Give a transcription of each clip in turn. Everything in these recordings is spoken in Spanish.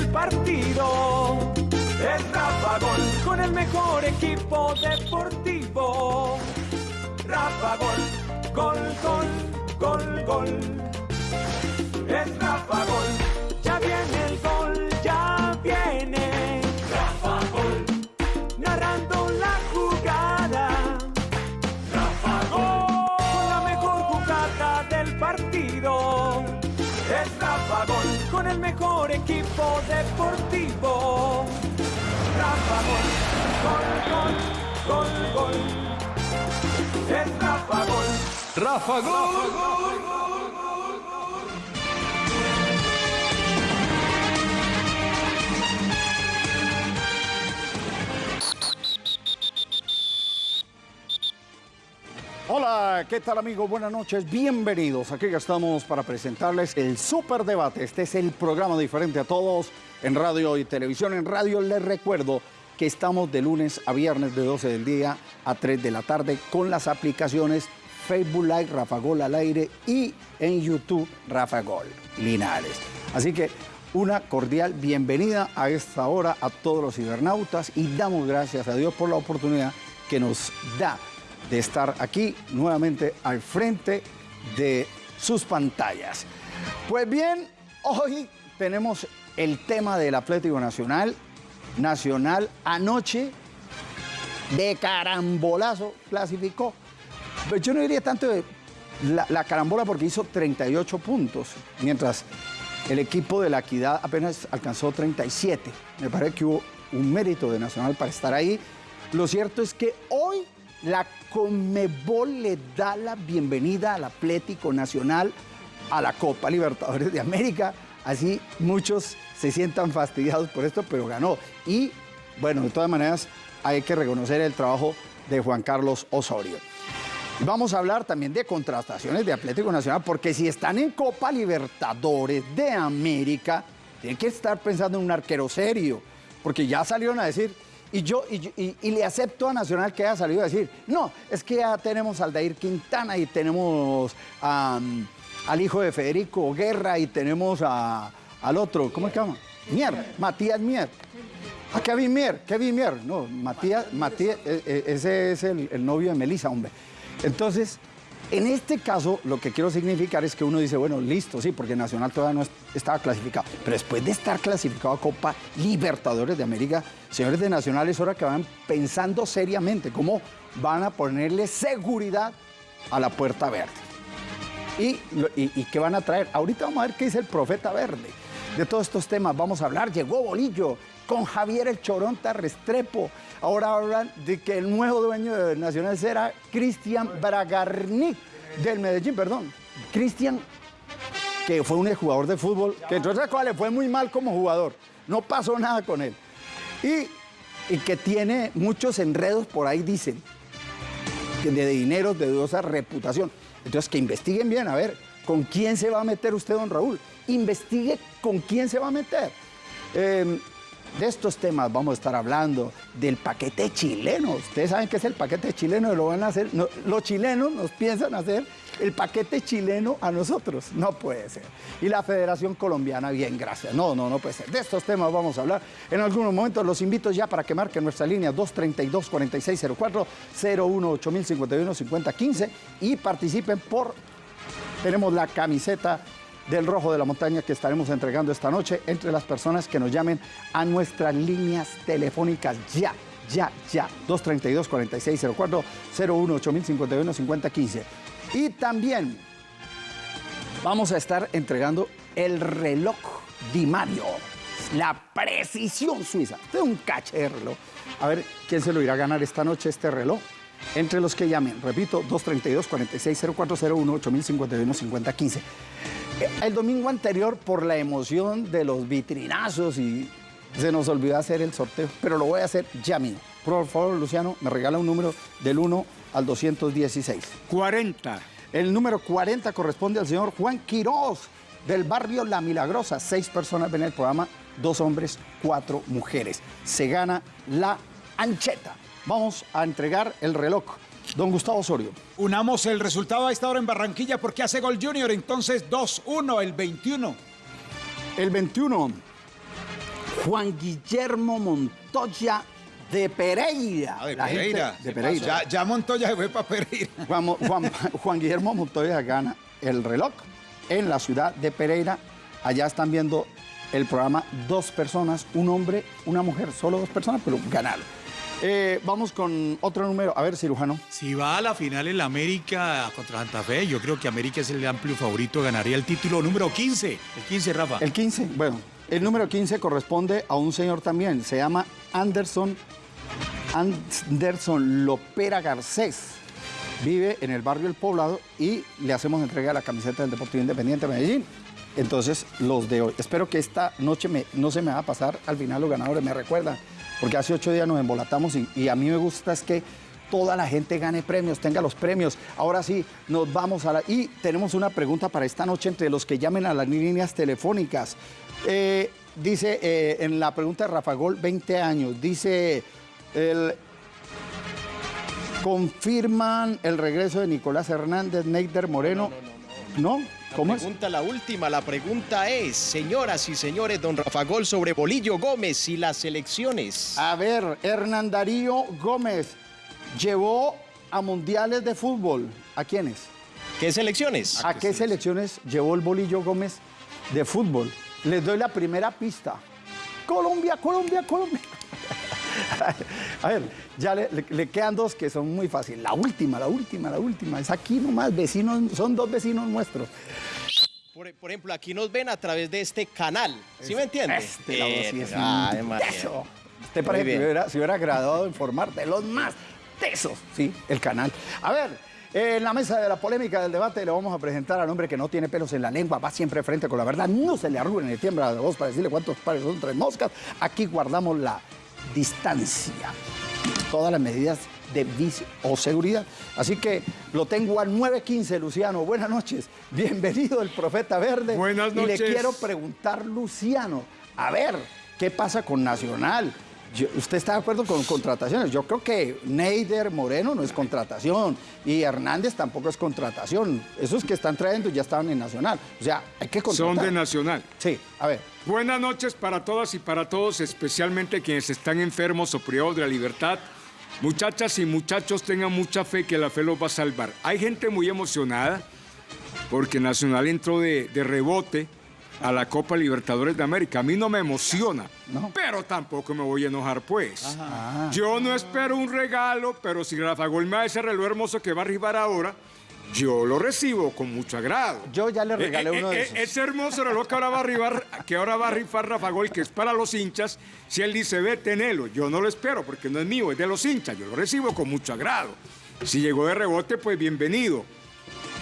del partido. Es Rafa Gol con el mejor equipo deportivo. Rafa Gol, gol, gol, gol, gol. Es Rafa Gol, deportivo. Rafa Gol, gol, gol, gol, gol. Es Rafa Gol. Rafa Gol. Hola, ¿qué tal amigos? Buenas noches, bienvenidos. Aquí estamos para presentarles el Super Debate. Este es el programa diferente a todos en radio y televisión. En radio les recuerdo que estamos de lunes a viernes de 12 del día a 3 de la tarde con las aplicaciones Facebook Live, Rafa Gol al aire y en YouTube Rafa Gol Linares. Así que una cordial bienvenida a esta hora a todos los cibernautas y damos gracias a Dios por la oportunidad que nos da de estar aquí nuevamente al frente de sus pantallas. Pues bien, hoy tenemos el tema del Atlético Nacional. Nacional anoche de carambolazo clasificó. Pero yo no diría tanto de la carambola porque hizo 38 puntos, mientras el equipo de la Equidad apenas alcanzó 37. Me parece que hubo un mérito de Nacional para estar ahí. Lo cierto es que hoy la Conmebol le da la bienvenida al Atlético Nacional a la Copa Libertadores de América. Así muchos se sientan fastidiados por esto, pero ganó. Y bueno, de todas maneras hay que reconocer el trabajo de Juan Carlos Osorio. Vamos a hablar también de contrataciones de Atlético Nacional, porque si están en Copa Libertadores de América, tienen que estar pensando en un arquero serio, porque ya salieron a decir, y yo, y, y, y, le acepto a Nacional que haya salido a decir, no, es que ya tenemos al Dair Quintana y tenemos um, al hijo de Federico Guerra y tenemos a, al otro, ¿cómo se llama? Mier, Matías Mier. A Kevin Mier, Kevin Mier, no, Matías, Matías ese es el, el novio de Melissa, hombre. Entonces, en este caso, lo que quiero significar es que uno dice, bueno, listo, sí, porque Nacional todavía no estaba clasificado. Pero después de estar clasificado a Copa Libertadores de América, señores de Nacional, es hora que van pensando seriamente cómo van a ponerle seguridad a la Puerta Verde. Y, qué van a traer. Ahorita vamos a ver qué dice el Profeta Verde. De todos estos temas vamos a hablar. Llegó Bolillo con Javier el Choronta Restrepo. Ahora hablan de que el nuevo dueño de Nacional será Cristian Bragarnik, del Medellín, perdón. Cristian, que fue un jugador de fútbol, que entre otras cosas le fue muy mal como jugador. No pasó nada con él. Y, y que tiene muchos enredos por ahí, dicen, de dinero, de dudosa reputación. Entonces, que investiguen bien, a ver, ¿con quién se va a meter usted, don Raúl? Investigue con quién se va a meter. Eh, de estos temas vamos a estar hablando del paquete chileno. Ustedes saben qué es el paquete chileno y lo van a hacer. Los chilenos nos piensan hacer el paquete chileno a nosotros. No puede ser. Y la Federación Colombiana, bien, gracias. No, no, no puede ser. De estos temas vamos a hablar en algunos momentos. Los invito ya para que marquen nuestra línea 232-4604, 018-051-5015 y participen por. Tenemos la camiseta del Rojo de la Montaña que estaremos entregando esta noche entre las personas que nos llamen a nuestras líneas telefónicas ya, ya, ya. 232-4604, 018-051-5015. Y también vamos a estar entregando el reloj Di Mario, la precisión suiza. Este es un caché de reloj. A ver quién se lo irá a ganar esta noche este reloj. Entre los que llamen, repito, 232-460401-8051-5015. El domingo anterior, por la emoción de los vitrinazos y se nos olvidó hacer el sorteo, pero lo voy a hacer ya mismo. Por favor, Luciano, me regala un número del 1 al 216. 40. El número 40 corresponde al señor Juan Quiroz, del barrio La Milagrosa. Seis personas ven el programa, dos hombres, cuatro mujeres. Se gana la ancheta. Vamos a entregar el reloj. Don Gustavo Osorio. Unamos el resultado a esta hora en Barranquilla porque hace gol Junior, entonces 2-1 el 21. El 21. Juan Guillermo Montoya de Pereira. Ah, de La Pereira. de Pereira. Ya, ya Montoya se fue para Pereira. Juan- Juan Guillermo Montoya gana el reloj en la ciudad de Pereira. Allá están viendo el programa dos personas, un hombre, una mujer, solo dos personas, pero ganaron. Eh, vamos con otro número. A ver, cirujano. Si va a la final en la América contra Santa Fe, yo creo que América es el amplio favorito, ganaría el título número 15. El 15, Rafa. El 15, bueno, el número 15 corresponde a un señor también. Se llama Anderson, Anderson Lopera Garcés. Vive en el barrio El Poblado y le hacemos entrega de la camiseta del Deportivo Independiente de Medellín. Entonces, los de hoy. Espero que esta noche me- no se me va a pasar al final los ganadores, me recuerdan. Porque hace ocho días nos embolatamos y, y a mí me gusta es que toda la gente gane premios, tenga los premios. Ahora sí, nos vamos a la... Y tenemos una pregunta para esta noche entre los que llamen a las líneas telefónicas. Eh, dice eh, en la pregunta de Rafa Gol, 20 años, dice el... Confirman el regreso de Nicolás Hernández, Neider Moreno. No, ¿Cómo la es? pregunta, la última, la pregunta es, señoras y señores, don Rafa Gol sobre Bolillo Gómez y las elecciones. A ver, Hernán Darío Gómez llevó a mundiales de fútbol. ¿A quiénes? ¿Qué selecciones? ¿A qué selecciones llevó el Bolillo Gómez de fútbol? Les doy la primera pista. Colombia, Colombia, Colombia. A ver, ya le, le- le quedan dos que son muy fáciles. La última, la última, la última. Es aquí nomás, vecinos, son dos vecinos nuestros. Por, por ejemplo, aquí nos ven a través de este canal. ¿Sí me entiende? Este, la voz sí es un teso. Usted parece que hubiera, se hubiera graduado en formar de los más tesos, sí, el canal. A ver, en la mesa de la polémica del debate le vamos a presentar al hombre que no tiene pelos en la lengua, va siempre frente con la verdad, no se le arruga ni le tiembla la voz para decirle cuántos pares son tres moscas. Aquí guardamos la distancia, todas las medidas de vis o seguridad. Así que lo tengo al 915, Luciano. Buenas noches. Bienvenido el Profeta Verde. Buenas Y le noches. quiero preguntar, Luciano, a ver, ¿qué pasa con Nacional? Yo- ¿Usted está de acuerdo con contrataciones? Yo creo que Neider Moreno no es contratación y Hernández tampoco es contratación. Esos que están trayendo ya estaban en Nacional. O sea, hay que contratar. Son de Nacional. Sí, a ver. Buenas noches para todas y para todos, especialmente quienes están enfermos o privados de la libertad. Muchachas y muchachos, tengan mucha fe que la fe los va a salvar. Hay gente muy emocionada porque Nacional entró de, de rebote a la Copa Libertadores de América. A mí no me emociona, No. pero tampoco me voy a enojar, pues. Yo no espero un regalo, pero si Rafa Gol me da ese reloj hermoso que va a arribar ahora, yo lo recibo con mucho agrado. Yo ya le regalé Eh, eh, uno de eh, esos. Ese hermoso reloj que ahora va a arribar, que ahora va a rifar Rafa Gol, que es para los hinchas, si él dice, ve, tenelo, yo no lo espero porque no es mío, es de los hinchas, yo lo recibo con mucho agrado. Si llegó de rebote, pues bienvenido.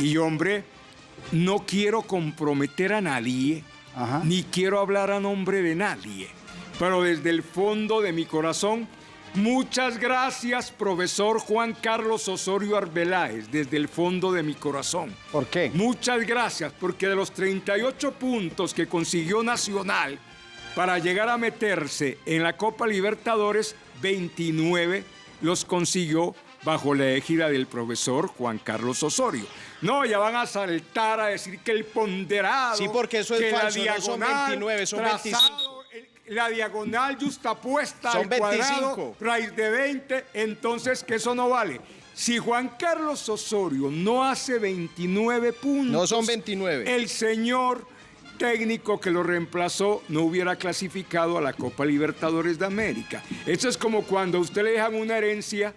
Y hombre, no quiero comprometer a nadie, Ajá. ni quiero hablar a nombre de nadie, pero desde el fondo de mi corazón, muchas gracias, profesor Juan Carlos Osorio Arbeláez, desde el fondo de mi corazón. ¿Por qué? Muchas gracias, porque de los 38 puntos que consiguió Nacional para llegar a meterse en la Copa Libertadores, 29 los consiguió bajo la égida del profesor Juan Carlos Osorio. No, ya van a saltar a decir que el ponderado. Sí, porque eso es que la falso, no son diagonal 29, son trazado, el- La diagonal justapuesta Son al cuadrado, 25. raíz de 20, entonces que eso no vale. Si Juan Carlos Osorio no hace 29 puntos, No son 29. el señor técnico que lo reemplazó no hubiera clasificado a la Copa Libertadores de América. Eso es como cuando a usted le dejan una herencia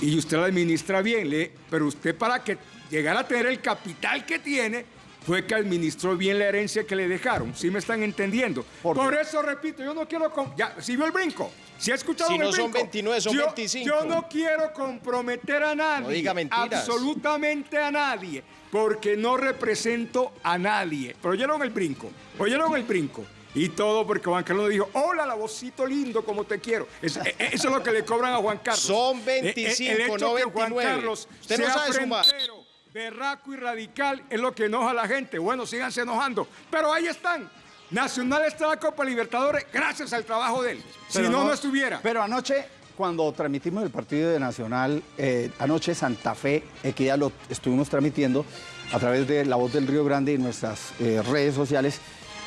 y usted la administra bien, le- pero usted para que llegara a tener el capital que tiene, fue que administró bien la herencia que le dejaron. ¿Sí me están entendiendo? ¿Por eso repito, yo no quiero... Ya, ¿sí vio el brinco? ¿Sí ha escuchado Si el no son brinco? 29, son Yo- 25. Yo no quiero comprometer a nadie. No diga mentiras. Absolutamente a nadie. Porque no represento a nadie. Pero oyeron el brinco. Oyeron el brinco. Y todo porque Juan Carlos dijo, hola, la vocito lindo, como te quiero. Es- e- e- eso es lo que le cobran a Juan Carlos. Son E- e- 25, el hecho no que Juan 29. Carlos Usted no sea sabe sumar. frentero, berraco y radical es lo que enoja a la gente. Bueno, síganse enojando. Pero ahí están. Nacional está la Copa Libertadores gracias al trabajo de él. Si no, no estuviera. Pero anoche, cuando transmitimos el partido de Nacional, eh, anoche Santa Fe, Equidad, lo estuvimos transmitiendo a través de La Voz del Río Grande y nuestras eh, redes sociales.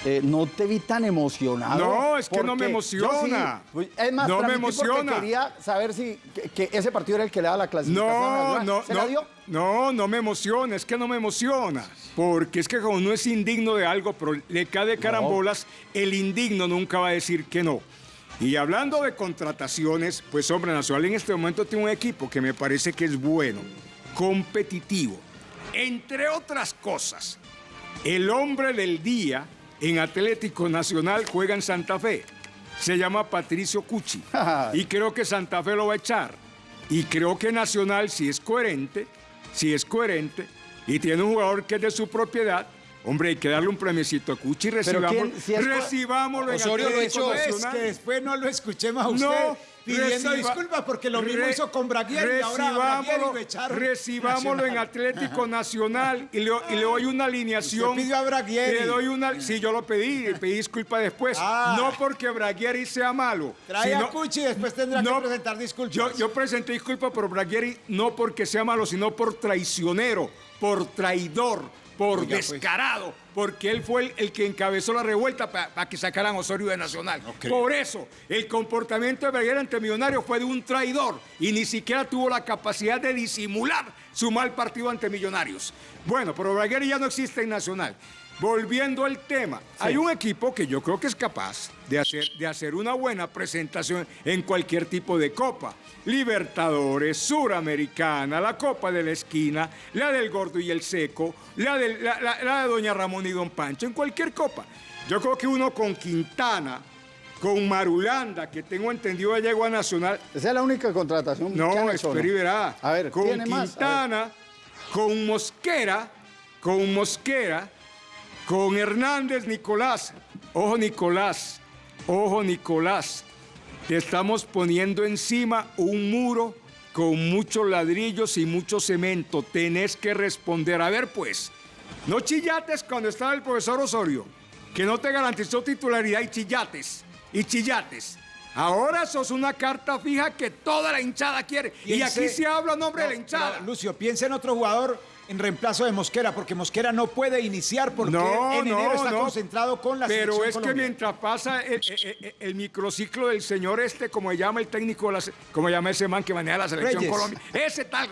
Eh, no te vi tan emocionado. No, es que no me emociona. yo sí, es más, No me emociona. quería saber si que, que ese partido era el que le daba la clasificación. No, a- no, ¿Se la no, dio? no, no me emociona, es que no me emociona. Porque es que como uno es indigno de algo, pero le cae de carambolas, el indigno nunca va a decir que no. Y hablando de contrataciones, pues hombre, Nacional en este momento tiene un equipo que me parece que es bueno, competitivo. Entre otras cosas, el hombre del día en Atlético Nacional juega en Santa Fe. Se llama Patricio Cuchi. y creo que Santa Fe lo va a echar. Y creo que Nacional, si es coherente, si es coherente, y tiene un jugador que es de su propiedad, hombre, hay que darle un premiecito a Cuchi y Pero recibámoslo, ¿quién- si recibámoslo en Osorio lo echó, es que después no lo escuchemos a usted No, pidiendo reciba- disculpas porque lo mismo re- hizo con Braguieri y ahora a Braguieri recibámoslo- lo echaron. Recibámoslo en. Atlético Nacional y le, y le doy una alineación. Pidió a Braguieri. Le doy una. Sí, yo lo pedí, le pedí disculpa después. Ah. No porque Braguieri sea malo. Trae a sino- Cuchi y después tendrá No, que presentar disculpas. Yo, yo presenté disculpas por Braguieri no porque sea malo, sino por traicionero, por traidor, por Oiga, pues. descarado, porque él fue el, el que encabezó la revuelta para que sacaran Osorio de Nacional. Por eso, el comportamiento de Braguieri ante Millonarios fue de un traidor y ni siquiera tuvo la capacidad de disimular su mal partido ante Millonarios. Bueno, pero Braguieri ya no existe en Nacional. Volviendo al tema, hay un equipo que yo creo que es capaz de hacer, de hacer una buena presentación en cualquier tipo de copa. Libertadores, Suramericana, la Copa de la Esquina, la del Gordo y el Seco, la, del- la- la- la de Doña Ramón y Don Pancho, en cualquier copa. Yo creo que uno con Quintana, con Marulanda, que tengo entendido ya llegó a Nacional, Esa es la única contratación. no, ¿Quién es o espera y verá. A ver, con. Quintana, con Mosquera, con Mosquera, con Hernández Nicolás. Ojo, Nicolás, ojo, Nicolás. Te estamos poniendo encima un muro con muchos ladrillos y mucho cemento. Tenés que responder. A ver, pues, no chillates cuando estaba el profesor Osorio, que no te garantizó titularidad y chillates, y chillates. Ahora sos una carta fija que toda la hinchada quiere. Y aquí se habla a nombre de la hinchada. Lucio, piensa en otro jugador en reemplazo de Mosquera, porque Mosquera no puede iniciar porque No, en enero no, está no. concentrado con la Pero selección es que mientras pasa el, el- el- el microciclo del señor este, como se llama el técnico, la como llama ese man que maneja la selección Reyes. Colombia, ese tal,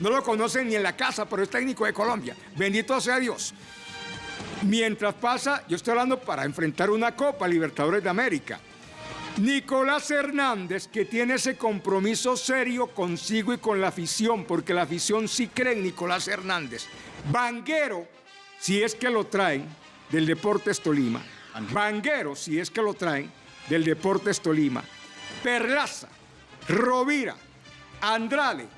no lo conocen ni en la casa, pero es técnico de Colombia. Bendito sea Dios. Mientras pasa, yo estoy hablando para enfrentar una Copa Libertadores de América. Nicolás Hernández, que tiene ese compromiso serio consigo y con la afición, porque la afición sí cree en Nicolás Hernández. Vanguero, si es que lo traen, del Deportes Tolima. Vanguero, si es que lo traen, del Deportes Tolima. Perlaza, Rovira, Andrade,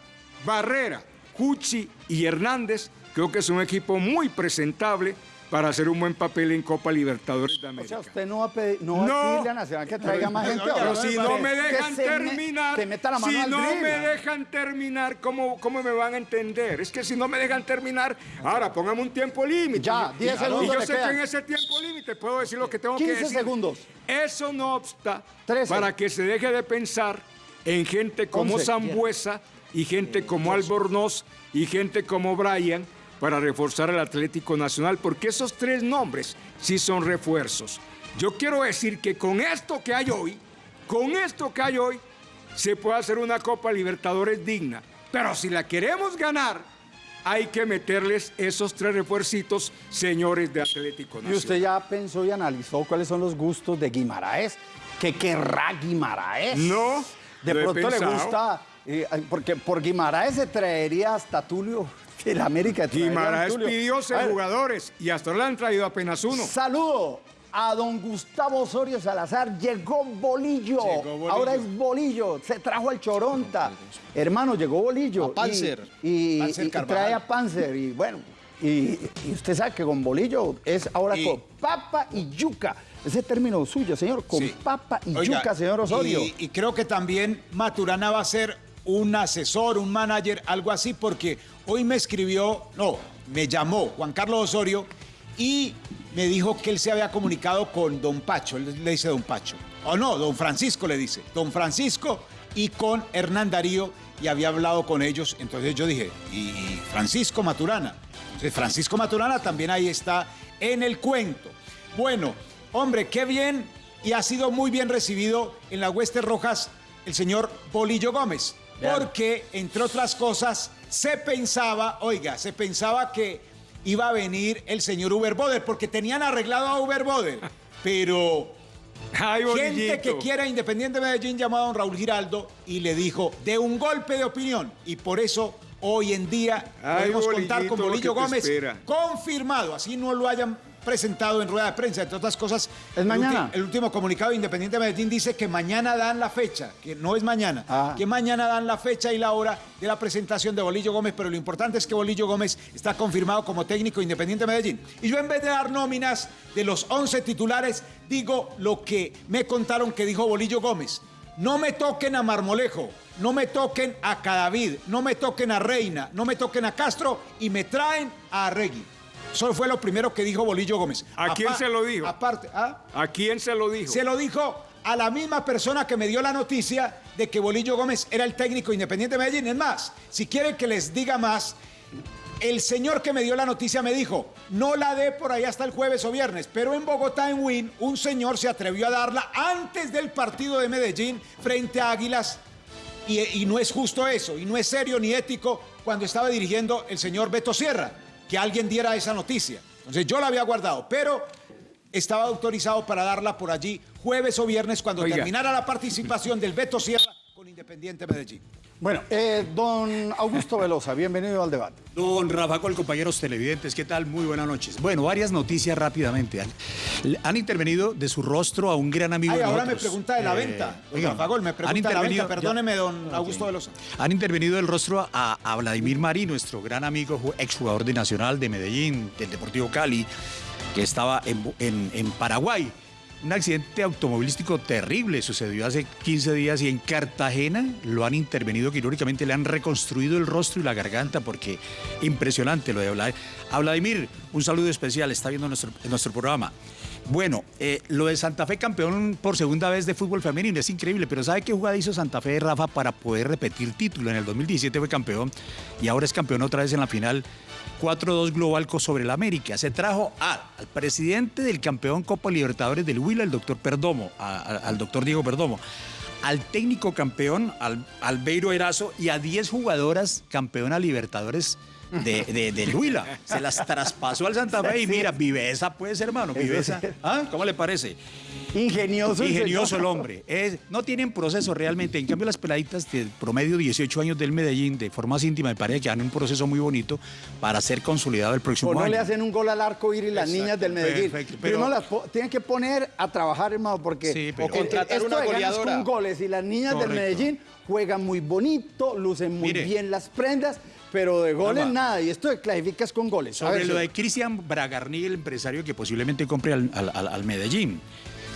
Barrera, Cuchi y Hernández, creo que es un equipo muy presentable para hacer un buen papel en Copa Libertadores de O América. sea, usted no va a, pedir, no No. a Nacional que traiga más gente. Pero si no me dejan me- terminar, mano si no drill. me dejan terminar, ¿cómo, ¿cómo me van a entender? Es que si no me dejan terminar, ahora póngame un tiempo límite. Ya, Y- 10 y segundos yo le sé quedan. que en ese tiempo límite puedo decir lo que tengo que 15 decir. segundos. Eso no obsta 13. para que se deje de pensar en gente como 11. Zambuesa y gente como Albornoz y gente como Brian para reforzar el Atlético Nacional, porque esos tres nombres sí son refuerzos. Yo quiero decir que con esto que hay hoy, con esto que hay hoy, se puede hacer una Copa Libertadores digna. Pero si la queremos ganar, hay que meterles esos tres refuercitos, señores de Atlético Y Nacional. usted ya pensó y analizó cuáles son los gustos de Guimaraes. ¿Qué querrá Guimaraes? No, De pronto le gusta, eh, porque por Guimaraes se traería hasta Tulio de la América. Guimaraes pidió seis jugadores y hasta ahora le han traído apenas uno. Saludo a don Gustavo Osorio Salazar. Llegó Bolillo. Llegó Bolillo. Ahora es Bolillo. Se trajo al Choronta. Hermano, llegó Bolillo. A Panzer. Y, y- Panzer y- y Carvajal. trae a Panzer. Y bueno, y, y usted sabe que con Bolillo es ahora Y- con papa y yuca. Ese término suyo, señor. Con Sí. papa y Oiga, yuca, señor Osorio. Y, y creo que también Maturana va a ser un asesor, un manager, algo así, porque hoy me escribió, no, me llamó Juan Carlos Osorio y me dijo que él se había comunicado con don Pacho, le dice don Pacho, o no, don Francisco le dice, don Francisco y con Hernán Darío y había hablado con ellos, entonces yo dije, y Francisco Maturana, entonces Francisco Maturana también ahí está en el cuento. Bueno, Hombre, qué bien y ha sido muy bien recibido en las Huestes Rojas el señor Bolillo Gómez. Porque, entre otras cosas, se pensaba, oiga, se pensaba que iba a venir el señor Uber Boder, porque tenían arreglado a Uber Boder. Pero Ay, gente que quiera Independiente Medellín llamó a don Raúl Giraldo y le dijo de un golpe de opinión. Y por eso hoy en día Ay, podemos contar con Bolillo Gómez confirmado, así no lo hayan presentado en rueda de prensa, entre otras cosas. ¿Es el mañana? ulti- El último comunicado de Independiente Medellín dice que mañana dan la fecha, que no es mañana, Ah. que mañana dan la fecha y la hora de la presentación de Bolillo Gómez, pero lo importante es que Bolillo Gómez está confirmado como técnico de Independiente Medellín. Y yo en vez de dar nóminas de los 11 titulares, digo lo que me contaron que dijo Bolillo Gómez. No me toquen a Marmolejo, no me toquen a Cadavid, no me toquen a Reina, no me toquen a Castro y me traen a Arregui. Eso fue lo primero que dijo Bolillo Gómez. ¿A quién se lo dijo? Aparte, ¿ah? ¿A quién se lo dijo? Se lo dijo a la misma persona que me dio la noticia de que Bolillo Gómez era el técnico independiente de Medellín. Es más, si quieren que les diga más, el señor que me dio la noticia me dijo, no la dé por ahí hasta el jueves o viernes, pero en Bogotá, en Win, un señor se atrevió a darla antes del partido de Medellín frente a Águilas. Y, y no es justo eso, y no es serio ni ético cuando estaba dirigiendo el señor Beto Sierra, que alguien diera esa noticia. Entonces yo la había guardado, pero estaba autorizado para darla por allí jueves o viernes cuando Oiga. terminara la participación del Beto Sierra con Independiente Medellín. Bueno, eh, don Augusto Velosa, bienvenido al debate. Don Rafa Col, compañeros televidentes, ¿qué tal? Muy buenas noches. Bueno, varias noticias rápidamente. Han, han intervenido de su rostro a un gran amigo Ay, de ahora me nosotros. pregunta de la Eh, venta. Don oigan, Rafa Gol, me han pregunta de la venta. intervenido- Perdóneme, ya- don Augusto. Velosa. Han intervenido del rostro a, a Vladimir Marí, nuestro gran amigo, ju- exjugador de Nacional de Medellín, del Deportivo Cali, que estaba en, Bu- en- en Paraguay. Un accidente automovilístico terrible sucedió hace 15 días y en Cartagena lo han intervenido quirúrgicamente, le han reconstruido el rostro y la garganta porque impresionante lo de Vladimir. A Vladimir, un saludo especial, está viendo nuestro, nuestro programa. Bueno, eh, lo de Santa Fe campeón por segunda vez de fútbol femenino es increíble, pero ¿sabe qué jugada hizo Santa Fe de Rafa para poder repetir título? En el 2017 fue campeón y ahora es campeón otra vez en la final 4-2 global sobre el América. Se trajo al presidente del campeón Copa Libertadores del Huila, el doctor Perdomo, al doctor Diego Perdomo, al técnico campeón, al Albeiro Erazo y a 10 jugadoras campeona Libertadores. De, de, del Huila, se las traspasó al Santa Fe y mira, viveza pues hermano, viveza. ¿Ah? ¿Cómo le parece? Ingenioso. el Ingenioso señor. el hombre. Es- no tienen proceso realmente. En cambio, las peladitas de promedio 18 años del Medellín, de forma íntima, me parece que dan un proceso muy bonito para ser consolidado el próximo O no año. le hacen un gol al arco ir y las Exacto, niñas del Medellín. perfecto, pero no las tienen que poner a trabajar, hermano, porque Sí, pero- o contratar esto una goleadora. con goles y las niñas del. Medellín juegan muy bonito, lucen muy Mire. bien las prendas, pero de goles nada. Y esto de clasificas con goles. Sobre lo de Cristian Bragarni, el empresario que posiblemente compre al- al- al Medellín.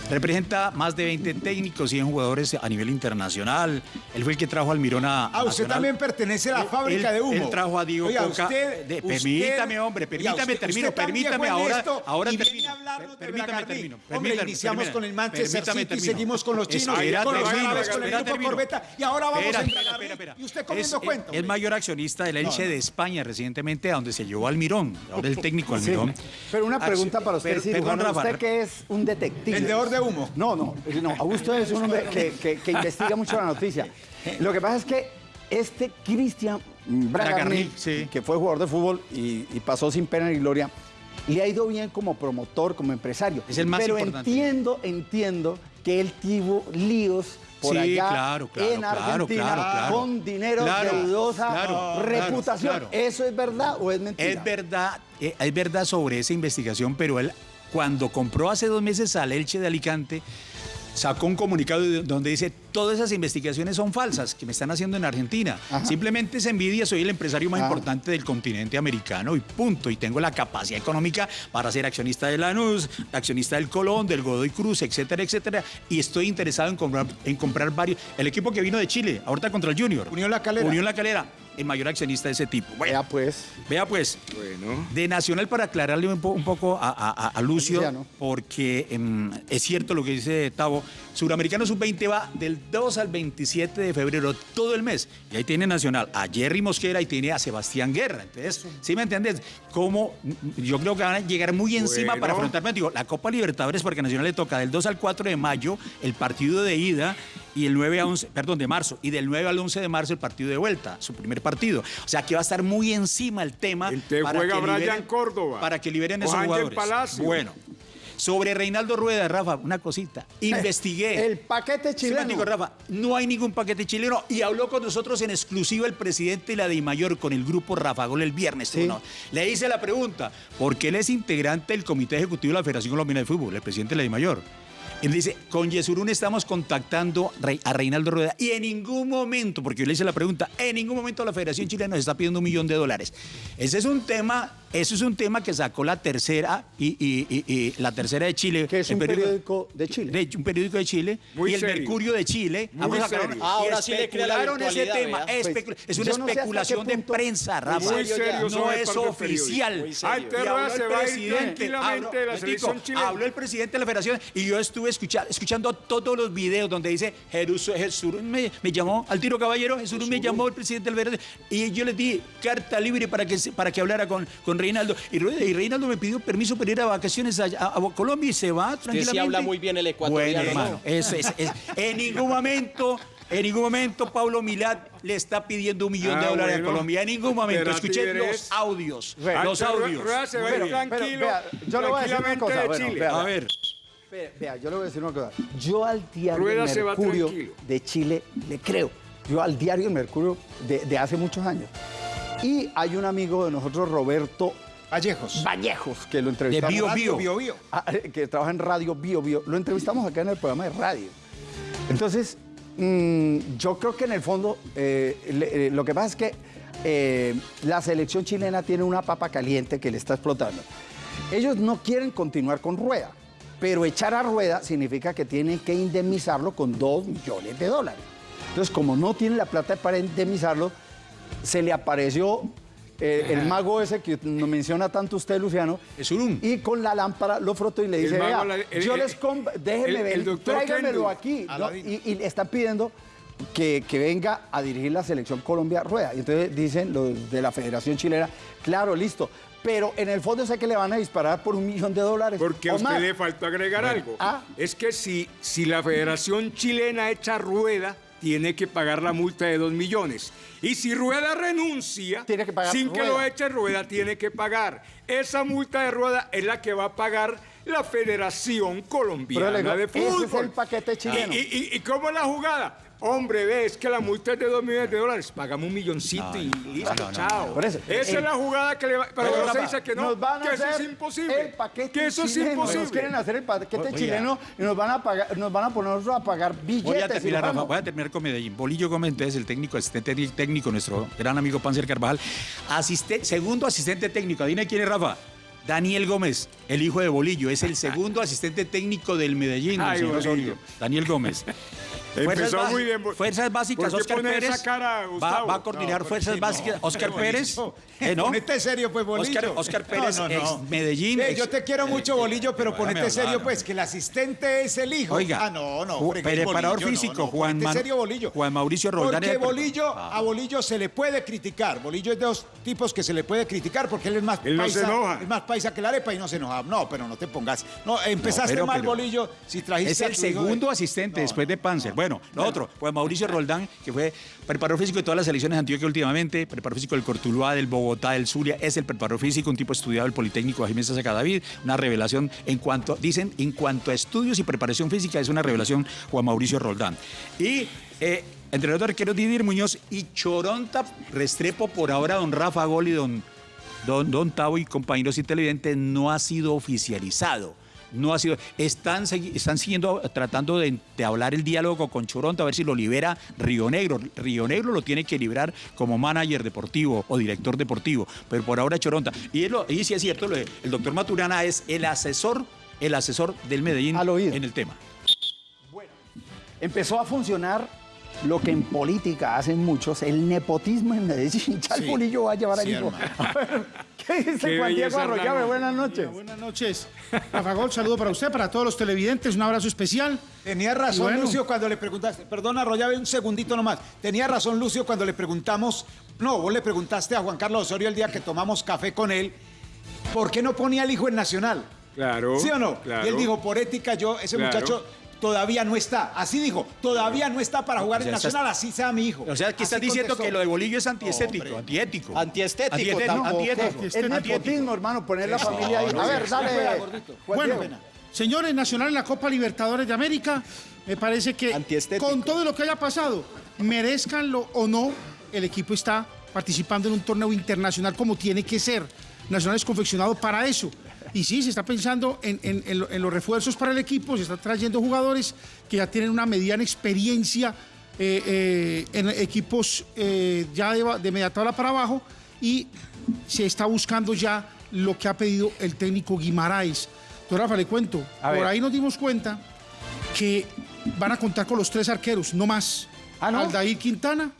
Representa más de 20 técnicos, 100 jugadores a nivel internacional. Él fue el que trajo al Mirón a. Ah, usted Nacional. también pertenece a la Él- fábrica él- de humo. Él trajo a Diego Oiga, Coca. usted- de- usted- permítame, hombre, permítame, usted- termino, permítame ahora. esto ahora y viene termino. de permítame, termino. Hombre, permítame, iniciamos permítame, con el Manchester permítame, City, termino. seguimos con los chinos, Espera, con los termino, árabes, con el grupo termino. Corbeta, y ahora vamos Espera, a espera, Bragarni, espera, espera. y usted comiendo es, cuento, Es mayor accionista del Elche de España recientemente, a donde se llevó al Mirón. Ahora el técnico al Mirón. Pero una pregunta para usted, perdón, Rafa. Usted que es un detective. Vendedor de humo. No, no, no. Augusto es un hombre que, que- que investiga mucho la noticia. Lo que pasa es que este Cristian Bragarni, Bragarni, sí. que fue jugador de fútbol y, y pasó sin pena ni gloria, le ha ido bien como promotor, como empresario. Es el más Pero importante. entiendo, entiendo que él tuvo líos por Sí, allá claro, claro, en Argentina claro, con dinero de dudosa reputación. ¿Eso es verdad o es mentira? Es verdad, eh, es verdad sobre esa investigación, pero él cuando compró hace dos meses al Elche de Alicante, sacó un comunicado de- donde dice todas esas investigaciones son falsas que me están haciendo en Argentina. Ajá. Simplemente es envidia, soy el empresario más Ah. importante del continente americano y punto. Y tengo la capacidad económica para ser accionista de Lanús, accionista del Colón, del Godoy Cruz, etcétera, etcétera. Y estoy interesado en comprar, en comprar varios. El equipo que vino de Chile, ahorita contra el Junior. Unión La Calera. Unión La Calera. El mayor accionista de ese tipo. Bueno, Vea pues. vea pues, Bueno. de Nacional para aclararle un, po- un poco a, a- a- a Lucio, Luciano. porque em, es cierto lo que dice Tavo, Suramericano Sub-20 va del 2 al 27 de febrero, todo el mes. Y ahí tiene Nacional a Jerry Mosquera y tiene a Sebastián Guerra. Entonces, ¿sí me entiendes? Como yo creo que van a llegar muy encima Bueno. para afrontar, digo, la Copa Libertadores, porque Nacional le toca del 2 al 4 de mayo el partido de ida y el 9 a 11, perdón, de marzo, y del 9 al 11 de marzo el partido de vuelta, su primer partido. O sea, que va a estar muy encima el tema. Entonces para juega que Brian liberen- Córdoba. Para que liberen O esos jugadores. Palacio. Bueno, sobre Reinaldo Rueda, Rafa, una cosita. Investigué. El paquete Sí, chileno. digo, Rafa, no hay ningún paquete chileno y habló con nosotros en exclusiva el presidente de la DIMAYOR con el grupo Rafa Gol el viernes. Sí. ¿no? Le hice la pregunta, porque él es integrante del Comité Ejecutivo de la Federación Colombiana de Fútbol, el presidente de la DIMAYOR. Y dice, con Yesurún estamos contactando a Reinaldo Rueda y en ningún momento, porque yo le hice la pregunta, en ningún momento la Federación Chilena nos está pidiendo un millón de dólares. Ese es un tema, eso es un tema que sacó la tercera y, y- y- y la tercera de Chile. Que es un periódico de Chile. de- un periódico de Chile Muy y el. Mercurio de Chile. Muy serio. y Ahora sí le crea la especularon ese tema. Especu- Pues, es una no especulación de prensa, Rafa. Muy serio no es oficial. Ay, habló se el va a ir presidente, tranquilamente de la Metico, selección chilena. Habló el presidente de la federación y yo estuve escucha- escuchando todos los videos donde dice Jesús, Jesús me, me llamó al tiro caballero, Jesús me llamó el presidente del Verde y yo le di carta libre para que se- para que hablara con, con Reinaldo y, y Reinaldo me pidió permiso para ir a vacaciones a, a- a Colombia y se va tranquilamente. sí habla muy bien el ecuatoriano, Bueno, hermano, ¿no? eso es, es- en ningún momento en ningún momento Pablo Milad le está pidiendo un millón de Ah, dólares bueno. a Colombia. En ningún momento. Escuché eres- los audios. Bueno, los audios. Rueda se va pero, tranquilo, vea, yo le voy a decir una tranquilamente cosa, de bueno, Chile. vea. A ver. Vea, yo le voy a decir una cosa. Yo al diario Rueda Mercurio de Chile le creo. Yo al diario El Mercurio de, de hace muchos años. Y hay un amigo de nosotros, Roberto Vallejos. Vallejos, que lo entrevistamos. Bio, Radio Bio. Bio, Bio. Ah, eh, que trabaja en Radio Bio Bio. Lo entrevistamos acá en el programa de radio. Entonces, mm, yo creo que en el fondo, eh, le- eh, lo que pasa es que eh, la selección chilena tiene una papa caliente que le está explotando. Ellos no quieren continuar con Rueda, pero echar a Rueda significa que tienen que indemnizarlo con 2 millones de dólares. Entonces, como no tienen la plata para indemnizarlo, se le apareció eh, el mago ese que nos menciona tanto usted, Luciano, Esurún. y con la lámpara lo frotó y le dice, mago, vea, la- el- yo el- les déjeme el- ver, tráigamelo aquí. ¿no? Y, y le están pidiendo que, que venga a dirigir la selección Colombia Rueda. Y entonces dicen los de la Federación Chilena, claro, listo. Pero en el fondo sé que le van a disparar por un millón de dólares. Porque a usted más. le faltó agregar algo. Ah. Es que si, si la Federación Chilena echa rueda, tiene que pagar la multa de 2 millones. Y si Rueda renuncia, Tiene que pagar sin que lo eche Rueda, tiene que pagar. Esa multa de Rueda es la que va a pagar la Federación Colombiana digo, de ese es Fútbol. el paquete chileno. ¿Y, y, y- y cómo es la jugada? Hombre, ve, es que la multa es de 2 millones de dólares. Pagamos un milloncito y listo, chao. Por eso, Esa eh, es la jugada que le va... Pero Pero, no se dice que no, nos van a que eso es hacer imposible. El paquete que eso es chileno. imposible. Nos quieren hacer el paquete Oiga. chileno y nos van a pagar, nos van a poner a pagar billetes. Voy a terminar, nos Rafa, vamos. voy a terminar con Medellín. Bolillo Gómez, entonces, el técnico, asistente técnico, nuestro gran amigo Panzer Carvajal. Asiste- segundo asistente técnico, adivina quién es, Rafa. Daniel Gómez, el hijo de Bolillo, es el segundo asistente técnico del Medellín, Ay, señor Bolillo. Osorio. Daniel Gómez. Empezó Bas- muy bien. Fuerzas Básicas, ¿Por qué Oscar Pérez. esa cara, va, a coordinar No, Fuerzas no, Básicas. Oscar. Pérez. Eh, ¿no? Ponete serio, pues, Bolillo. Oscar, Oscar Pérez, No, no, no. ex Medellín. Eh, ex- yo te quiero mucho, Bolillo, pero ponete serio, hablar, pues, que el asistente es el hijo. Oiga, Ah, no, no. Preparador Bolillo, físico, no, no, Juan ponete Man- serio, Bolillo. Juan Mauricio Roldán Porque Bolillo, Ah. a Bolillo se le puede criticar. Bolillo es de los tipos que se le puede criticar porque él es más Él no se paisa, enoja. es más paisa que la arepa y no se enoja. No, pero no te pongas. No, empezaste mal, Bolillo, si trajiste Es el segundo asistente después de Panzer. Bueno, lo otro, pues Mauricio Roldán, que fue preparador físico de todas las selecciones de Antioquia últimamente, preparador físico del Cortuluá, del Bogotá, del Zulia, es el preparador físico, un tipo estudiado del Politécnico de Jiménez Saca David, una revelación en cuanto, dicen, en cuanto a estudios y preparación física, es una revelación Juan Mauricio Roldán. Y eh, entrenador de arqueros Didier Muñoz y Choronta Restrepo, por ahora don Rafa Gol y don, don, don Tavo y compañeros televidentes, no ha sido oficializado no ha sido. Están, están siguiendo tratando de, de hablar el diálogo con Choronta a ver si lo libera Río Negro. Río Negro lo tiene que liberar como manager deportivo o director deportivo, pero por ahora Choronta. Y, lo- y sí es cierto, lo el doctor Maturana es el asesor, el asesor del Medellín Al oído. en el tema. Empezó a funcionar lo que en política hacen muchos, el nepotismo en Medellín. Ya el Sí. Va a llevar al Sí. A ver, ¿Qué dice Qué Juan Diego Arroyave? Buenas noches. Buenas noches. Rafa Gol, saludo para usted, para todos los televidentes, un abrazo especial. Tenía razón bueno. Lucio cuando le preguntaste, perdona Arroyave un segundito nomás, tenía razón Lucio cuando le preguntamos, no, vos le preguntaste a Juan Carlos Osorio el día que tomamos café con él, ¿por qué no ponía al hijo en Nacional? Claro. ¿Sí o no? Claro. Y él dijo, por ética yo, ese Claro. muchacho todavía no está, así dijo, todavía no está para jugar en sea, estás- Nacional, así sea mi hijo. O sea, que estás diciendo contestó. que lo de Bolillo es antiestético, antiético. Antiestético Antiestético, tampoco. antiético. Es nepotismo, hermano, poner la familia ahí. A ver, dale. Bueno, señores, Nacional en la Copa Libertadores de América, me parece que Antiestético. con todo lo que haya pasado, merezcanlo o no, el equipo está participando en un torneo internacional como tiene que ser. Nacional es confeccionado para eso. Y sí, se está pensando en, en- en lo- en los refuerzos para el equipo, se está trayendo jugadores que ya tienen una mediana experiencia eh, eh, en equipos eh, ya de, media tabla para abajo y se está buscando ya lo que ha pedido el técnico Guimaraes. Don Rafa, le cuento, A por ver. ahí nos dimos cuenta que van a contar con los tres arqueros, no más. ¿Ah, no? Aldair Quintana,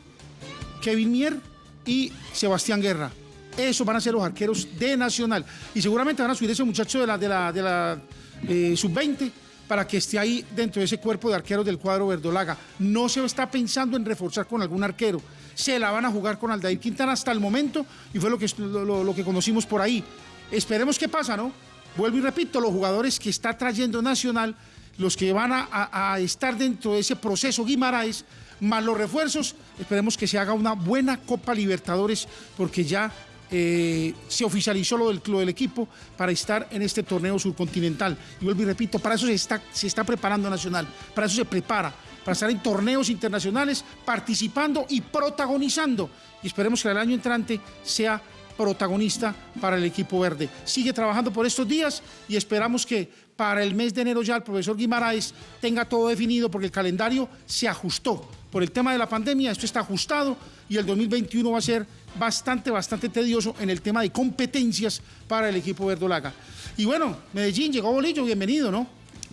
Kevin Mier y Sebastián Guerra. Esos van a ser los arqueros de Nacional. Y seguramente van a subir ese muchacho de la, de la, eh, sub-20 para que esté ahí dentro de ese cuerpo de arqueros del cuadro verdolaga. No se está pensando en reforzar con algún arquero. Se la van a jugar con Aldair Quintana hasta el momento y fue lo que, lo, que conocimos por ahí. Esperemos qué pasa, ¿no? Vuelvo y repito, los jugadores que está trayendo Nacional, los que van a- a estar dentro de ese proceso Guimaraes, más los refuerzos, esperemos que se haga una buena Copa Libertadores, porque ya eh, se oficializó lo del, lo del equipo para estar en este torneo subcontinental. Y vuelvo y repito, para eso se está, se está preparando Nacional, para eso se prepara, para estar en torneos internacionales, participando y protagonizando. Y esperemos que el año entrante sea protagonista para el equipo verde. Sigue trabajando por estos días y esperamos que para el mes de enero ya el profesor Guimaraes tenga todo definido porque el calendario se ajustó. Por el tema de la pandemia, esto está ajustado y el 2021 va a ser bastante, bastante tedioso en el tema de competencias para el equipo verdolaga. Y bueno, Medellín, llegó Bolillo, bienvenido, ¿no?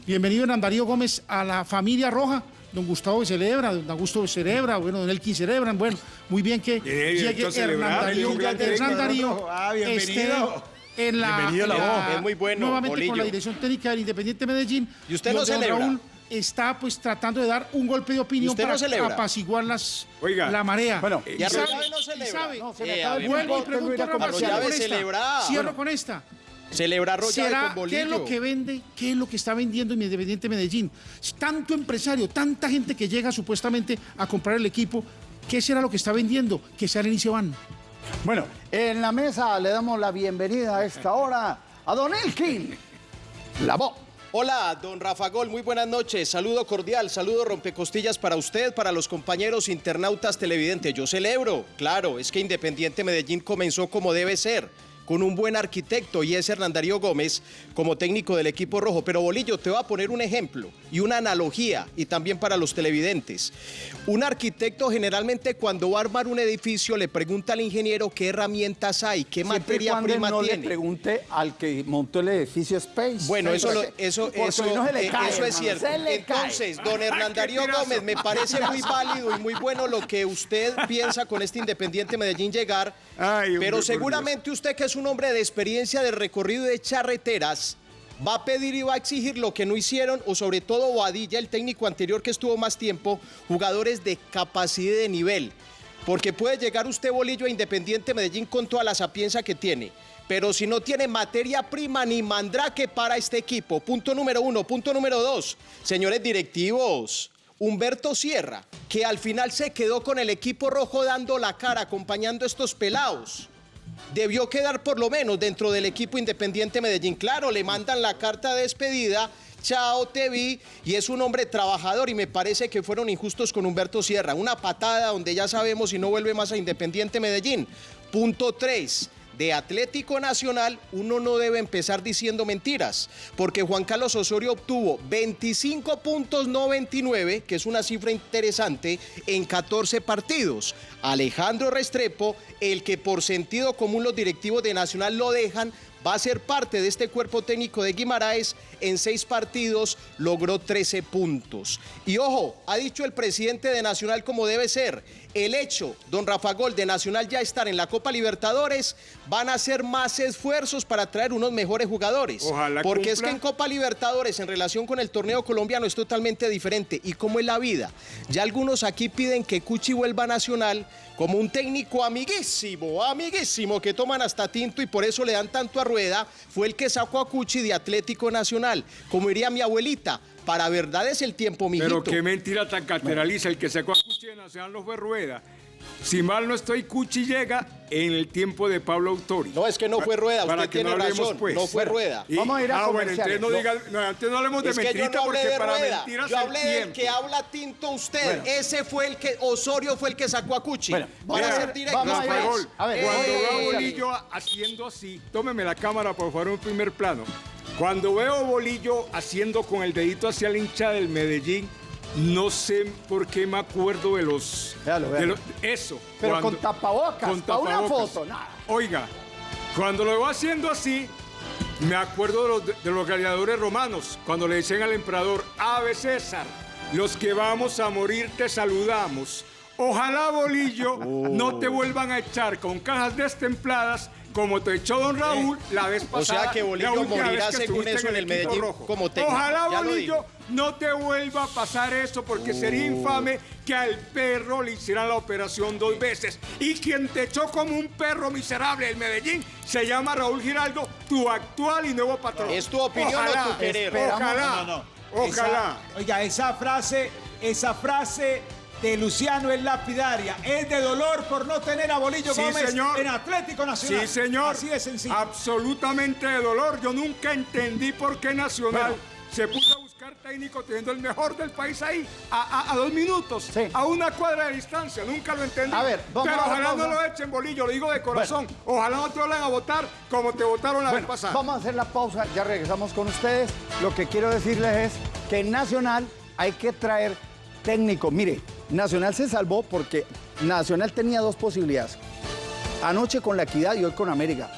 Bienvenido Hernán Darío Gómez a la familia roja. Don Gustavo celebra, don Augusto celebra, bueno, don Elkin celebran, bueno, muy bien que llegue Hernán Darío, Hernán. Darío Ah, bienvenido. esté en la, Bienvenido a la en voz. Es muy bueno, nuevamente Bolillo. con la dirección técnica del Independiente Medellín. ¿Y usted no celebra? Raúl está pues tratando de dar un golpe de opinión no para celebra? apaciguar las, Oiga. la marea. Bueno, Y y sabe, no celebra. sabe. No, se le Eh, acaba el Vuelvo y pregunto a comerciales. cierro con esta. celebra. Cierro con esta. Celebra Arroyave ¿Será con qué es lo que vende? ¿Qué es lo que está vendiendo en Independiente Medellín? Tanto empresario, tanta gente que llega supuestamente a comprar el equipo, ¿qué será lo que está vendiendo? Que salen y se van. Bueno, en la mesa le damos la bienvenida a esta hora a Don Elkin. La voz. Hola, don Rafa Gol, muy buenas noches. Saludo cordial, saludo rompecostillas para usted, para los compañeros internautas televidentes. Yo celebro, claro, es que Independiente Medellín comenzó como debe ser, con un buen arquitecto y es Hernán Darío Gómez como técnico del equipo rojo. Pero Bolillo, te voy a poner un ejemplo y una analogía y también para los televidentes. Un arquitecto generalmente cuando va a armar un edificio le pregunta al ingeniero qué herramientas hay, qué Siempre materia cuando prima no tiene. le pregunte al que montó el edificio Space. Bueno, eso, lo- eso, eso, no se le eh, cae, eso es cierto. se le cae. Entonces, don Hernán Darío Gómez, me parece muy válido y muy bueno lo que usted piensa con este Independiente Medellín llegar, Ay, pero seguramente usted que es un hombre de experiencia de recorrido de charreteras, va a pedir y va a exigir lo que no hicieron, o sobre todo Boadilla, el técnico anterior que estuvo más tiempo, jugadores de capacidad de nivel. Porque puede llegar usted, Bolillo, a Independiente Medellín con toda la sapiencia que tiene. Pero si no tiene materia prima ni mandrake para este equipo. Punto número uno. Punto número dos. Señores directivos, Humberto Sierra, que al final se quedó con el equipo rojo dando la cara, acompañando a estos pelados debió quedar por lo menos dentro del equipo Independiente Medellín. Claro, le mandan la carta de despedida. Chao, te vi. Y es un hombre trabajador y me parece que fueron injustos con Humberto Sierra. Una patada donde ya sabemos si no vuelve más a Independiente Medellín. Punto 3. De Atlético Nacional, uno no debe empezar diciendo mentiras, porque Juan Carlos Osorio obtuvo 25 puntos, no 29, que es una cifra interesante, en 14 partidos. Alejandro Restrepo, el que por sentido común los directivos de Nacional lo dejan va a ser parte de este cuerpo técnico de Guimaraes. En seis partidos logró 13 puntos. Y ojo, ha dicho el presidente de Nacional como debe ser. El hecho, don Rafa Gol, de Nacional ya estar en la Copa Libertadores, van a hacer más esfuerzos para traer unos mejores jugadores. Ojalá Porque es que en Copa Libertadores, en relación con el torneo colombiano, es totalmente diferente. ¿Y cómo es la vida? Ya algunos aquí piden que Cuchi vuelva a Nacional como un técnico amiguísimo, amiguísimo, que toman hasta tinto y por eso le dan tanto a rueda. Fue el que sacó a Cuchi de Atlético Nacional. Como diría mi abuelita, para verdad es el tiempo, mijito. Pero qué mentira tan cateraliza. El que sacó a Cuchi de Nacional no fue Rueda. Si mal no estoy, Cuchi llega en el tiempo de Pablo Autori. No, es que no fue Rueda, Para usted que tiene no hablemos, razón, pues. no fue Rueda. Y- Vamos a ir a ah, bueno, entonces no, diga, no, antes no hablemos de Es que yo mentirita no hablé porque de para Rueda, mentiras yo el hablé del que habla tinto usted. Bueno. Ese fue el que, Osorio fue el que sacó a Cuchi. Bueno, Para ser directo. vamos a pues. Ver, Cuando Eh, veo a eh, Bolillo haciendo así, tómeme la cámara por favor un primer plano. Cuando veo a Bolillo haciendo con el dedito hacia la hincha del Medellín, no sé por qué me acuerdo de los... Véalo, de eso. Pero con tapabocas, con pa' una tapabocas. foto, nada. Oiga, cuando lo veo haciendo así, me acuerdo de los, de los gladiadores romanos, cuando le decían al emperador, Ave César, los que vamos a morir te saludamos. Ojalá, Bolillo, no te vuelvan a echar con cajas destempladas como te echó don Raúl la vez o pasada. sea que Bolillo morirá según eso en el Medellín rojo. como técnico, Ojalá, ya Bolillo. No te vuelva a pasar eso porque sería infame que al perro le hicieran la operación dos veces. Y quien te echó como un perro miserable del Medellín se llama Raúl Giraldo, tu actual y nuevo patrón. Es tu opinión o Ojalá, tu querer. Ojalá, No, no, no. ojalá. Esa- oiga, esa frase, esa frase de Luciano es lapidaria. Es de dolor por no tener a Bolillo Sí, Gómez señor. en Atlético Nacional. Sí, señor. Así de sencillo. Absolutamente de dolor. Yo nunca entendí por qué Nacional Bueno. se puso técnico teniendo el mejor del país ahí, a, a- a dos minutos, Sí. a una cuadra de distancia. Nunca lo entendí. A ver, vamos Pero ojalá no lo echen, Bolillo, lo digo de corazón. Ojalá no te vuelvan a votar como te votaron la Bueno, vez pasada. vamos a hacer la pausa, ya regresamos con ustedes. Lo que quiero decirles es que en Nacional hay que traer técnico. Mire, Nacional se salvó porque Nacional tenía dos posibilidades. Anoche con la Equidad y hoy con América.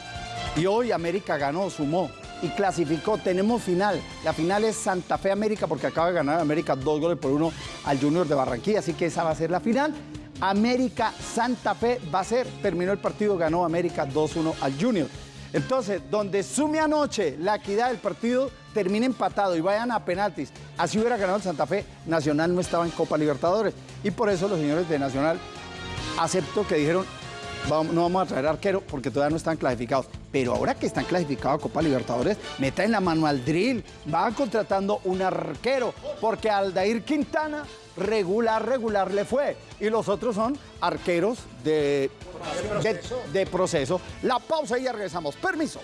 Y hoy América ganó, sumó y clasificó. Tenemos final. La final es Santa Fe América porque acaba de ganar América dos goles por uno al Junior de Barranquilla. Así que esa va a ser la final. América Santa Fe va a ser. Terminó el partido, ganó América 2-1 al Junior. Entonces, donde sume anoche la equidad del partido, termine empatado y vayan a penaltis. Así hubiera ganado el Santa Fe, Nacional no estaba en Copa Libertadores. Y por eso los señores de Nacional acepto que dijeron, "Vamos- no vamos a traer arquero porque todavía no están clasificados. Pero ahora que están clasificados a Copa Libertadores, metan la mano al drill, van contratando un arquero, porque Aldair Quintana regular, regular le fue. Y los otros son arqueros de, de, de proceso. La pausa y ya regresamos. Permiso.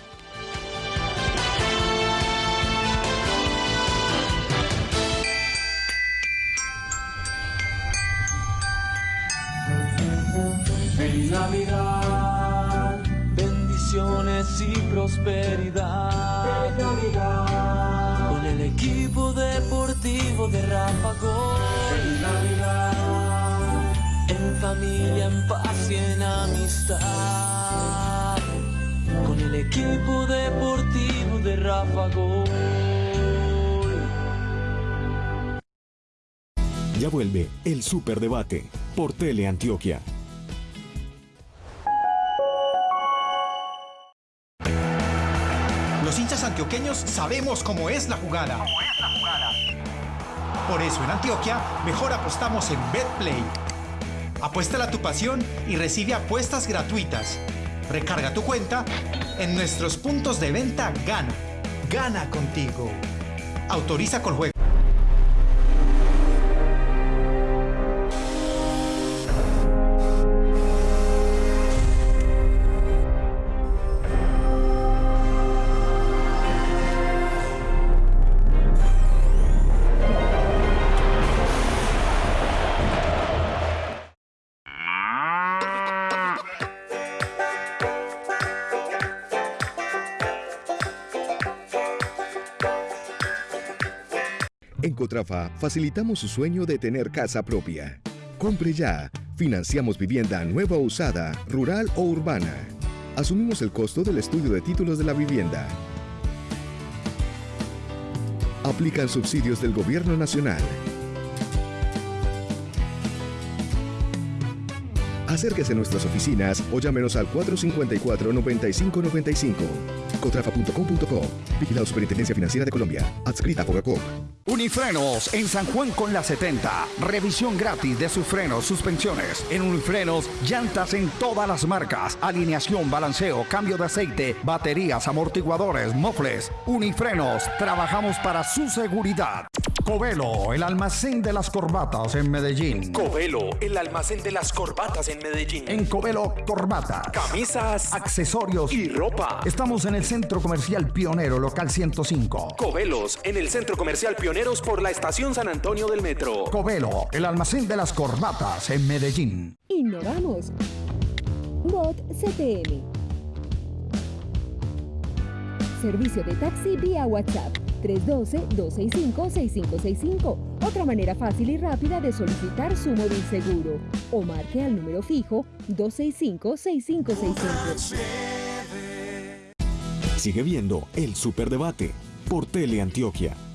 En Navidad, bendiciones y prosperidad. Navidad, con el equipo deportivo de Ráfago. En Navidad, en familia, en paz y en amistad. Con el equipo deportivo de Ráfago. Ya vuelve el Superdebate por Teleantioquia. Antioqueños sabemos cómo es la jugada. Por eso en Antioquia mejor apostamos en BetPlay. Apuéstala a tu pasión y recibe apuestas gratuitas. Recarga tu cuenta en nuestros puntos de venta Gana. Gana contigo. Autoriza con juego. Cotrafa facilitamos su sueño de tener casa propia. Compre ya. Financiamos vivienda nueva o usada, rural o urbana. Asumimos el costo del estudio de títulos de la vivienda. Aplican subsidios del Gobierno Nacional. Acérquese a nuestras oficinas o llámenos al 454-9595. Cotrafa.com.co. Superintendencia Financiera de Colombia. Adscrita a Fogacop. Unifrenos en San Juan con la 70. Revisión gratis de sus frenos, suspensiones. En Unifrenos, llantas en todas las marcas. Alineación, balanceo, cambio de aceite, baterías, amortiguadores, mofles. Unifrenos, trabajamos para su seguridad. Covelo, el almacén de las corbatas en Medellín. Covelo, el almacén de las corbatas en Medellín. En Covelo, corbatas, Camisas accesorios y ropa. Estamos en el Centro Comercial Pionero, local 105. Covelos, en el Centro Comercial Pioneros por la Estación San Antonio del Metro. Covelo, el almacén de las corbatas en Medellín. Innovamos. Bot CTM. Servicio de taxi vía WhatsApp 312-265-6565. Otra manera fácil y rápida de solicitar su móvil seguro. O marque al número fijo 265-6565. Sigue viendo el Superdebate por Teleantioquia.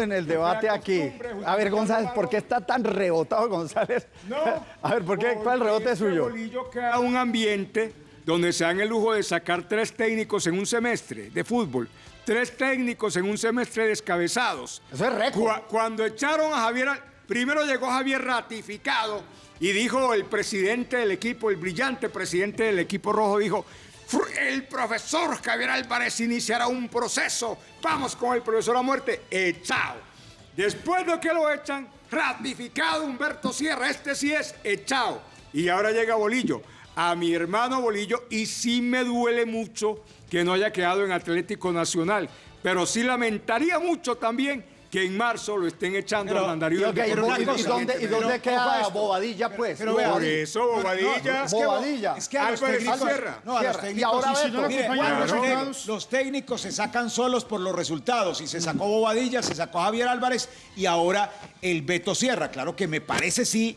En el debate aquí. A ver, González, ¿por qué está tan rebotado González? No. A ver, ¿por qué? ¿Cuál rebote es suyo? Bolillo crea un ambiente donde se dan el lujo de sacar tres técnicos en un semestre de fútbol. Tres técnicos en un semestre descabezados. Eso es récord. Cu- Cuando echaron a Javier, primero llegó Javier ratificado y dijo el presidente del equipo, el brillante presidente del equipo rojo, dijo, "Fr- el profesor Javier Álvarez iniciará un proceso, vamos con el profesor a muerte, echado. Después de que lo echan, ratificado Humberto Sierra, este sí es echado. Y ahora llega Bolillo, a mi hermano Bolillo, y sí me duele mucho que no haya quedado en Atlético Nacional, pero sí lamentaría mucho también que en marzo lo estén echando Pero- al mandarín Y, ok, del ¿y dónde- y dónde, Pero, a queda esto. Bobadilla, pues? Pero Por eso, Bobadilla. Es que, Bobadilla. Es que a los técnicos, Sierra. no, a los técnicos, Y ahora si no Mire, los los, resultados. los técnicos se sacan solos por los resultados. Y se sacó Bobadilla, se sacó Javier Álvarez y ahora el Beto Sierra. Claro que me parece sí,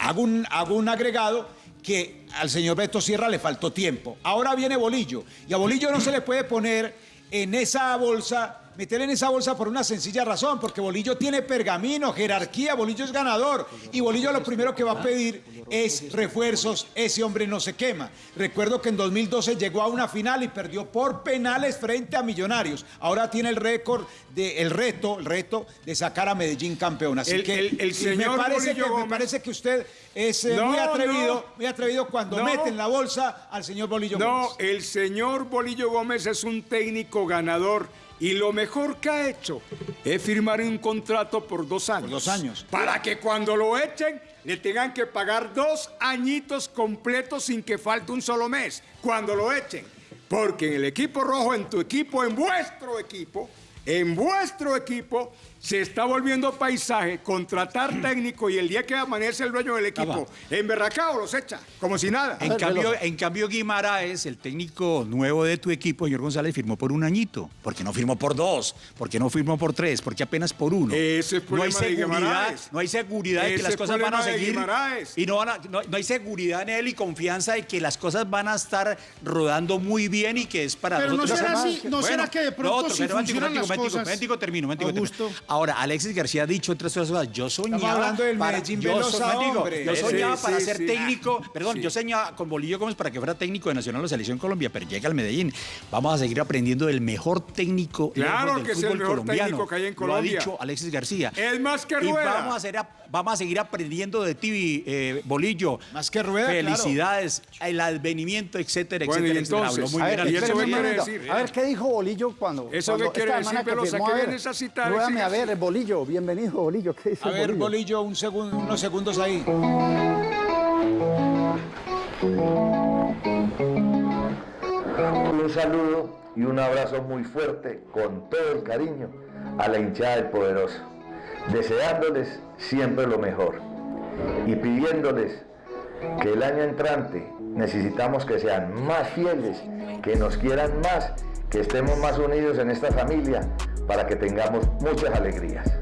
hago un, hago un agregado que al señor Beto Sierra le faltó tiempo. Ahora viene Bolillo. Y a Bolillo no se le puede poner en esa bolsa, meter en esa bolsa por una sencilla razón, porque Bolillo tiene pergamino, jerarquía, Bolillo es ganador. Y Bolillo lo primero que va a pedir es refuerzos, ese hombre no se quema. Recuerdo que en 2012 llegó a una final y perdió por penales frente a Millonarios. Ahora tiene el récord, de, el reto, el reto de sacar a Medellín campeón. Así El- que el- el y señor me, parece que, me parece que usted es eh, No, muy atrevido, no. muy atrevido cuando No. mete en la bolsa al señor Bolillo No, Gómez. el señor Bolillo Gómez es un técnico ganador y lo mejor que ha hecho es firmar un contrato por dos años. dos años. Para que cuando lo echen le tengan que pagar dos añitos completos sin que falte un solo mes. Cuando lo echen. Porque en el equipo rojo, en tu equipo, en vuestro equipo, en vuestro equipo, se está volviendo paisaje contratar técnico y el día que amanece el dueño del equipo, en Berracao los echa, como si nada. En cambio, en cambio, Guimaraes, el técnico nuevo de tu equipo, señor González, firmó por un añito. ¿Por qué no firmó por dos? ¿Por qué no firmó por tres? ¿Por qué apenas por uno? Ese es no hay problema de seguridad, no hay seguridad de que las cosas van a seguir. Y no, van a- no, no hay seguridad en él y confianza de que las cosas van a estar rodando muy bien y que es para Pero no será así, no Bueno, será que de pronto otro, si funcionan las momentico, cosas. momentico, termino, momentico, termino. Ahora, Alexis García ha dicho otras cosas. Yo soñaba. hablando del para- Medellín yo Velosa, so-. Yo soñaba sí, para sí, ser sí. técnico. Perdón, Sí. yo soñaba con Bolillo Gómez para que fuera técnico de Nacional o Selección Colombia, pero llega al Medellín. Vamos a seguir aprendiendo del mejor técnico Claro del que es el fútbol mejor colombiano. técnico que hay en Lo Colombia. ha dicho Alexis García. Es más que Y Rueda. vamos a hacer a- vamos a seguir aprendiendo de ti, eh, Bolillo. Más que rueda, Felicidades, el advenimiento, etcétera, Bueno, etcétera. entonces, Habló muy A bien ver, al ¿y eso qué quiere decir? A ver, ¿qué dijo Bolillo cuando? ¿Eso cuando qué quiere esta decir? que Pero firmó? saque A bien ver, esa cita, Ruédame, a ver, Bolillo, bienvenido, Bolillo. ¿Qué dice A ver, Bolillo? Bolillo, un segundo, unos segundos ahí. Un saludo y un abrazo muy fuerte, con todo el cariño, a la hinchada del poderoso, deseándoles siempre lo mejor y pidiéndoles que el año entrante necesitamos que sean más fieles, que nos quieran más, que estemos más unidos en esta familia para que tengamos muchas alegrías.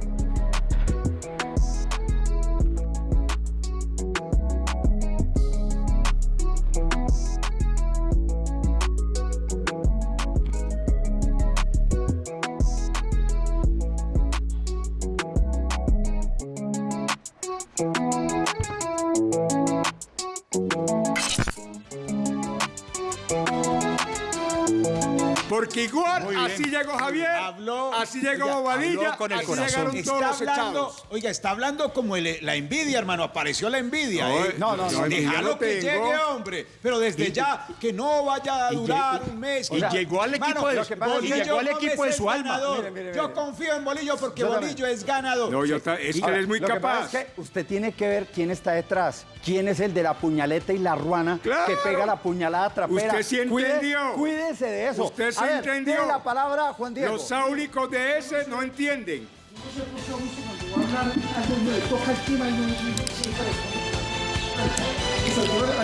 Habló- así llegó Oiga, Bobadilla, con el así corazón. llegaron todos Está los hablando, echados. oiga, está hablando como el- la envidia, hermano. Apareció la envidia. No, ¿eh? no, no, no, envidia Déjalo no que tengo. llegue, hombre. Pero desde ya, que no vaya a durar un mes. y llegó al equipo de- lo que pasa es y que llegó al Gómez equipo de es su alma. ganador. Mire, mire, Yo mire. confío en Bolillo porque Yo también. Bolillo es ganador. No, yo ta- es que él es muy Lo que capaz. pasa es que usted tiene que ver quién está detrás. ¿Quién es el de la puñaleta y la ruana Claro. que pega la puñalada trapera? Usted sí Cuide- entendió. cuídese de eso. Usted sí A ver, entendió. tiene la palabra Juan Diego. Los áulicos de ese no entienden.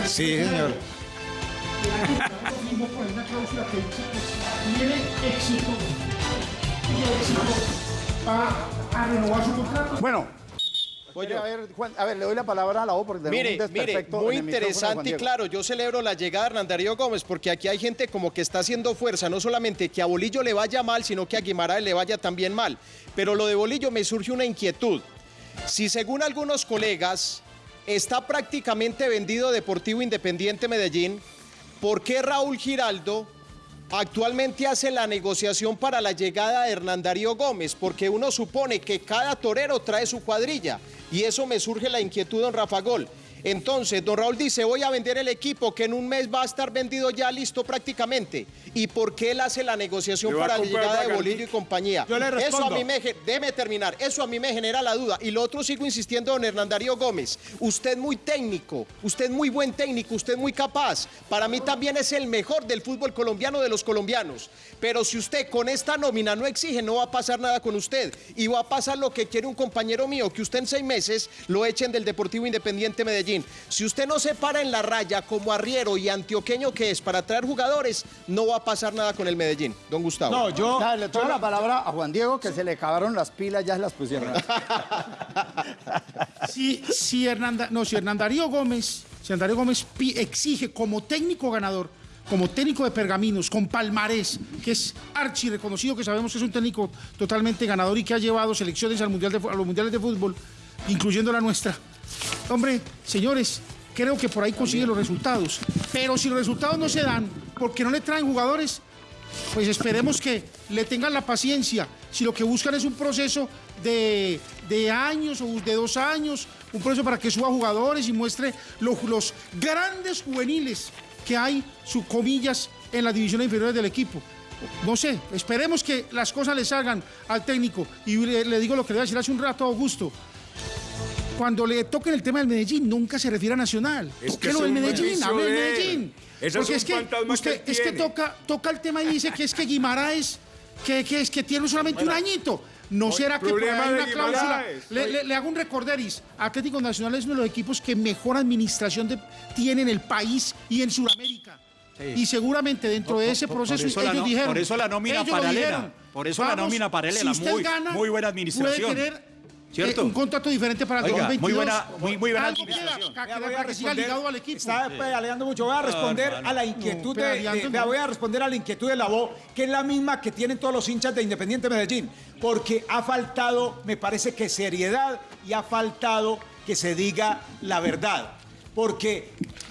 Sí, señor. una a ver, Juan, a ver, le doy la palabra a la O porque Mire, un mire, muy interesante y claro, yo celebro la llegada de Hernán Darío Gómez porque aquí hay gente como que está haciendo fuerza, no solamente que a Bolillo le vaya mal, sino que a Guimaraes le vaya también mal. Pero lo de Bolillo me surge una inquietud. Si según algunos colegas está prácticamente vendido Deportivo Independiente Medellín, ¿por qué Raúl Giraldo actualmente hace la negociación para la llegada de Hernán Darío Gómez? Porque uno supone que cada torero trae su cuadrilla y eso me surge la inquietud, don Rafa Gol. Entonces, don Raúl dice, voy a vender el equipo que en un mes va a estar vendido ya listo prácticamente. ¿Y por qué él hace la negociación para la llegada de. Bolillo y compañía? Yo le Eso a respondo. mí me, déjeme terminar, eso a mí me genera la duda. Y lo otro sigo insistiendo, don Hernán Darío Gómez, usted muy técnico, usted muy buen técnico, usted muy capaz. Para mí también es el mejor del fútbol colombiano de los colombianos. Pero si usted con esta nómina no exige, no va a pasar nada con usted. Y va a pasar lo que quiere un compañero mío, que usted en seis meses lo echen del Deportivo Independiente Medellín. Si usted no se para en la raya como arriero y antioqueño que es para traer jugadores, no va a pasar nada con el Medellín. Don Gustavo. No, yo. Ya, le tomo la palabra a Juan Diego que se le acabaron las pilas, ya se las pusieron. Si, si, Hernanda, no, si Hernán Darío Gómez, si Hernán Darío Gómez exige como técnico ganador, como técnico de pergaminos, con palmarés, que es archi reconocido, que sabemos que es un técnico totalmente ganador y que ha llevado selecciones al mundial de a los mundiales de fútbol, incluyendo la nuestra. Hombre, señores, creo que por ahí consigue los resultados. Pero si los resultados no se dan porque no le traen jugadores, pues esperemos que le tengan la paciencia. Si lo que buscan es un proceso de, de años o de dos años, un proceso para que suba jugadores y muestre los, los grandes juveniles que hay, sus comillas, en las divisiones inferiores del equipo. No sé, esperemos que las cosas le salgan al técnico. Y le, le digo lo que le iba a decir hace un rato a Augusto. Cuando le toquen el tema del Medellín, nunca se refiere a Nacional. Es ¿Por que qué lo del Medellín? Hable del. Medellín. Porque es que usted es que toca, toca el tema y dice que es que Guimaraes, que, que es que tiene solamente un añito. ¿No será que por ahí hay una cláusula? Le, le- le hago un recorderis. Atlético Nacional es uno de los equipos que mejor administración de- tiene en el país y en Sudamérica. Y seguramente dentro Por- de ese por- proceso por ellos no- dijeron. por eso la nómina paralela. dijeron, Por eso la nómina paralela, si usted muy- gana, muy buena administración. Puede tener ¿Cierto? eh, un contrato diferente para el Oiga, 2022. muy buena- muy- muy buena Algo queda administración. para, Vea, que- voy a para que siga responder. ligado al equipo. Está pedaleando mucho. Voy a responder hermano. a la inquietud No, de, voy a responder a la inquietud de la voz, que es la misma que tienen todos los hinchas de Independiente Medellín, porque ha faltado, me parece que seriedad y ha faltado que se diga la verdad, porque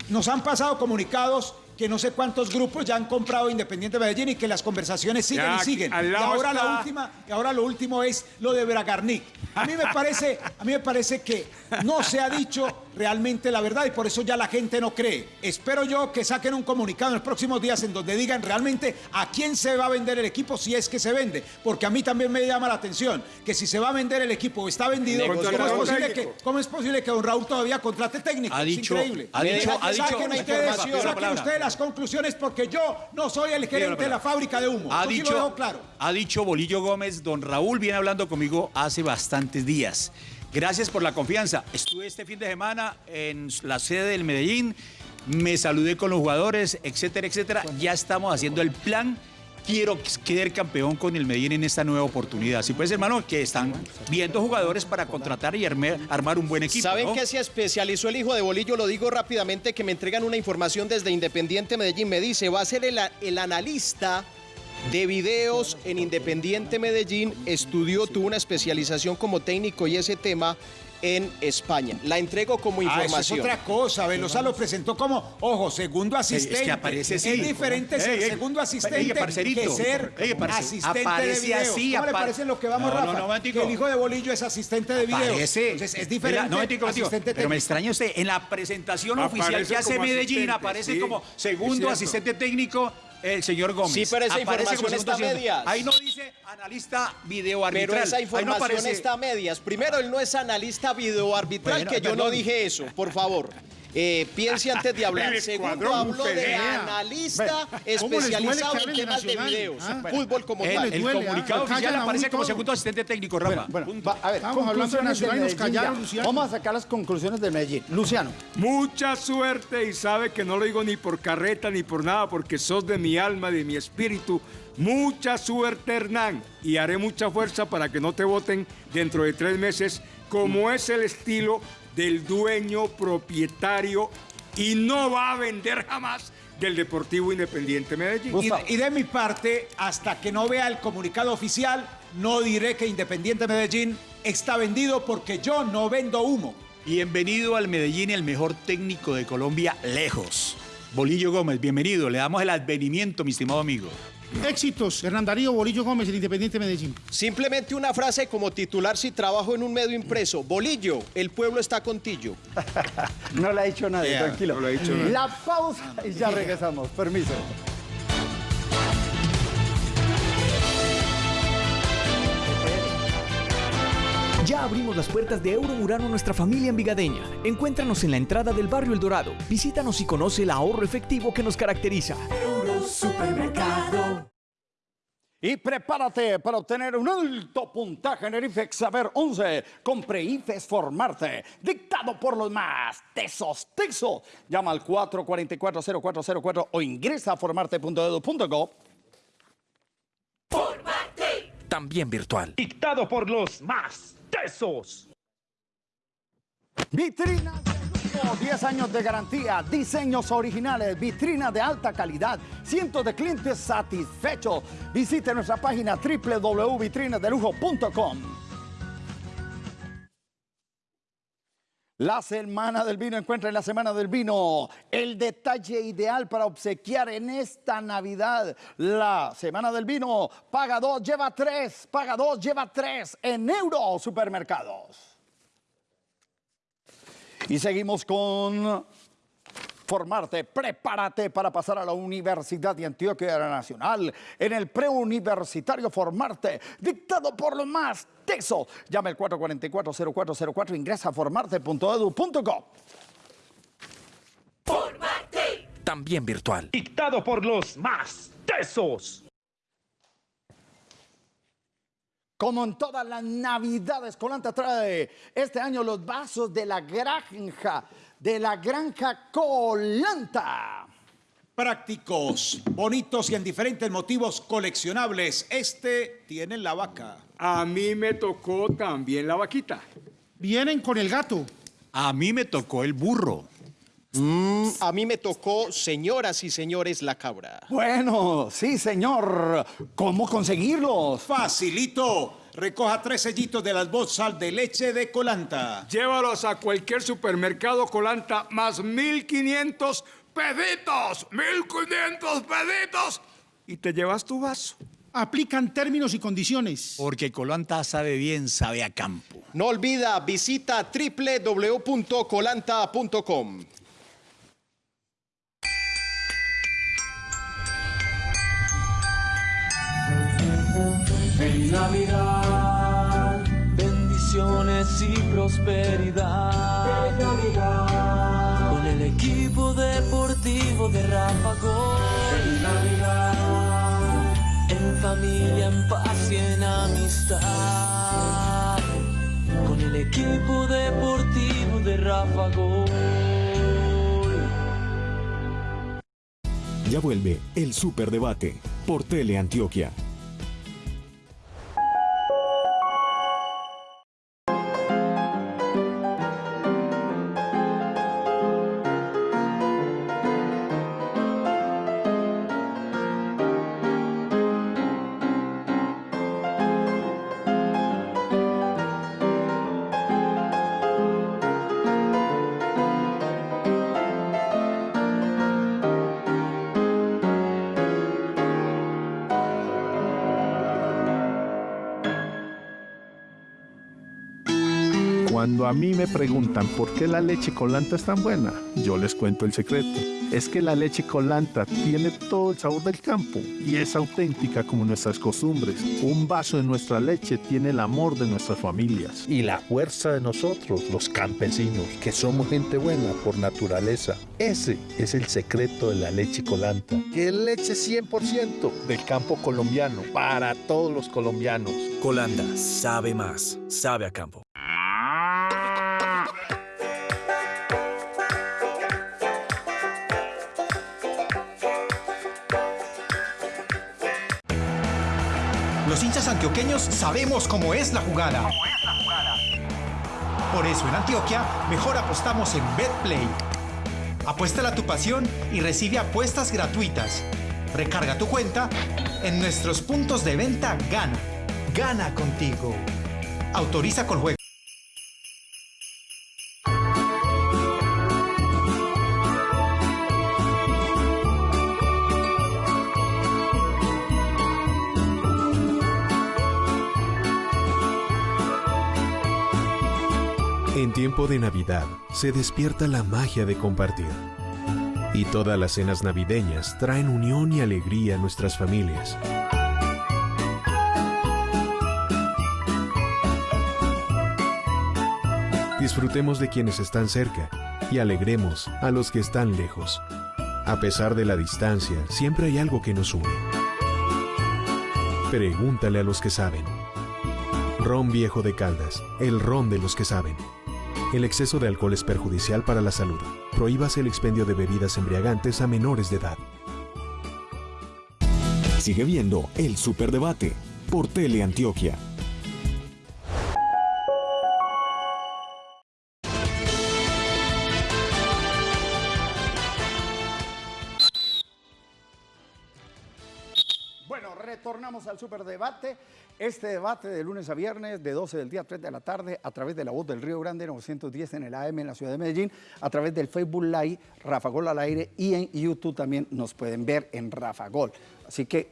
nos han pasado comunicados que no sé cuántos grupos ya han comprado Independiente Medellín y que las conversaciones siguen Ya, y siguen. Y ahora, la última, y ahora lo último es lo de Bragarnik. A mí me parece, a mí me parece que no se ha dicho realmente la verdad y por eso ya la gente no cree. Espero yo que saquen un comunicado en los próximos días en donde digan realmente a quién se va a vender el equipo si es que se vende, porque a mí también me llama la atención que si se va a vender el equipo o está vendido, ¿cómo es, posible que. ¿cómo es posible que don Raúl todavía contrate técnico? Ha Es dicho- increíble. ha dicho- ha dicho- una ustedes, información. palabra. Las conclusiones porque yo no soy el gerente de la fábrica de humo. Ha Eso sí dicho, lo dejo claro. ha dicho Bolillo Gómez, don Raúl viene hablando conmigo hace bastantes días. Gracias por la confianza. Estuve este fin de semana en la sede del Medellín, me saludé con los jugadores, etcétera, etcétera. Ya estamos haciendo el plan. Quiero quedar campeón con el Medellín en esta nueva oportunidad. Sí, pues, hermano, que están viendo jugadores para contratar y arme- armar un buen equipo. ¿Saben ¿no? qué se especializó el hijo de Bolillo? Lo digo rápidamente que me entregan una información desde Independiente Medellín. Me dice, va a ser el, el analista de videos en Independiente Medellín. Estudió, tuvo una especialización como técnico y ese tema en España. La entrego como Ah, eso es información. otra cosa. Velosa lo presentó como, ojo, segundo asistente. es que aparece así. Es diferente ser Ey, ey, segundo asistente que ser asistente de aparece video. así, ¿Cómo le parece lo que vamos, No, no, Rafa? no, momentico. que el hijo de Bolillo es asistente de video. Parece. Entonces, es diferente. Mira, no, momentico. asistente Pero me extraña usted. En la presentación Aparece oficial que hace Medellín aparece sí, como es segundo asistente técnico el señor Gómez. Sí, pero esa Aparece información está a medias. Ahí no dice analista video arbitral. Pero esa no información aparece- está a medias. Primero, él no es analista videoarbitral, Bueno, que yo no dije eso, por favor. Eh, piense antes de hablar. Segundo, habló de analista ¿Cómo les duele especializado en de temas de videos. Ah, Fútbol como El, tal. el duele, comunicado ah, oficial aparece como todo. segundo asistente técnico, Rafa. Bueno, va- a ver, de conclusiones Nacional nos callaron. Vamos a sacar las conclusiones del Medellín. Luciano. Mucha suerte y sabe que no lo digo ni por carreta ni por nada, porque sos de mi alma, de mi espíritu. Mucha suerte, Hernán, y haré mucha fuerza para que no te voten dentro de tres meses, como es el estilo del dueño propietario y no va a vender jamás del Deportivo Independiente Medellín. Y, y de mi parte, hasta que no vea el comunicado oficial, no diré que Independiente Medellín está vendido porque yo no vendo humo. Bienvenido al Medellín, el mejor técnico de Colombia, lejos. Bolillo Gómez, bienvenido. Le damos el advenimiento, mi estimado amigo. Éxitos, Hernán Darío Bolillo Gómez, el Independiente Medellín. Simplemente una frase como titular si trabajo en un medio impreso. Bolillo, el pueblo está contigo. No le ha dicho nadie, Yeah, tranquilo. no le ha dicho nadie. La pausa y ya regresamos. Permiso. Ya abrimos las puertas de Euromurano a nuestra familia envigadeña. Encuéntranos en la entrada del barrio El Dorado. Visítanos y conoce el ahorro efectivo que nos caracteriza. Supermercado. Y prepárate para obtener un alto puntaje en el IFEX Saber 11. Compre IFES Formarte, dictado por los más tesos, tesos. Llama al 444-0404 o ingresa a formarte.edu.go. También virtual. Dictado por los más tesos. Vitrinas de lujo, 10 años de garantía, diseños originales, vitrinas de alta calidad, cientos de clientes satisfechos. Visite nuestra página www.vitrinasdelujo.com. La Semana del Vino, encuentra en la Semana del Vino el detalle ideal para obsequiar en esta Navidad. La Semana del Vino, paga dos, lleva tres, paga dos, lleva tres en Euro Supermercados. Y seguimos con formarte, prepárate para pasar a la Universidad de Antioquia Nacional en el preuniversitario Formarte, dictado por los más tesos. Llama al 444-0404, ingresa a formarte.edu.go. También virtual. Dictado por los más tesos. Como en todas las navidades, Colanta trae este año los vasos de la granja, de la granja Colanta. Prácticos, bonitos y en diferentes motivos coleccionables. Este tiene la vaca. A mí me tocó también la vaquita. Vienen con el gato. A mí me tocó el burro. Mm, a mí me tocó, señoras y señores, la cabra. Bueno, sí, señor. ¿Cómo conseguirlos? Facilito. Recoja tres sellitos de las bolsas de leche de Colanta. Llévalos a cualquier supermercado Colanta más 1500 pesitos, 1500 pesitos y te llevas tu vaso. Aplican términos y condiciones. Porque Colanta sabe bien, sabe a campo. No olvida, visita www.colanta.com. Feliz Navidad, bendiciones y prosperidad. Feliz Navidad, con el equipo deportivo de Rafa Gol. Feliz Navidad, en familia, en paz y en amistad. Con el equipo deportivo de Rafa Gol. Ya vuelve el Superdebate por Teleantioquia. Cuando me preguntan por qué la leche colanta es tan buena, yo les cuento el secreto. Es que la leche colanta tiene todo el sabor del campo y es auténtica como nuestras costumbres. Un vaso de nuestra leche tiene el amor de nuestras familias. Y la fuerza de nosotros, los campesinos, que somos gente buena por naturaleza. Ese es el secreto de la leche colanta, que es leche 100% del campo colombiano, para todos los colombianos. Colanda sabe más, sabe a campo. Antioqueños sabemos cómo es la jugada. Por eso en Antioquia mejor apostamos en BetPlay. Apuéstala a tu pasión y recibe apuestas gratuitas. Recarga tu cuenta en nuestros puntos de venta Gana. Gana contigo. Autoriza con juego. De Navidad se despierta la magia de compartir. Y todas las cenas navideñas traen unión y alegría a nuestras familias. Disfrutemos de quienes están cerca y alegremos a los que están lejos. A pesar de la distancia, siempre hay algo que nos une. Pregúntale a los que saben. Ron Viejo de Caldas, el ron de los que saben. El exceso de alcohol es perjudicial para la salud. Prohíbase el expendio de bebidas embriagantes a menores de edad. Sigue viendo el Superdebate por Teleantioquia. Retornamos al superdebate. Este debate de lunes a viernes, de 12 del día a 3 de la tarde, a través de la voz del Río Grande 910 en el AM en la ciudad de Medellín, a través del Facebook Live, Rafa Gol al aire y en YouTube también nos pueden ver en Rafa Gol. Así que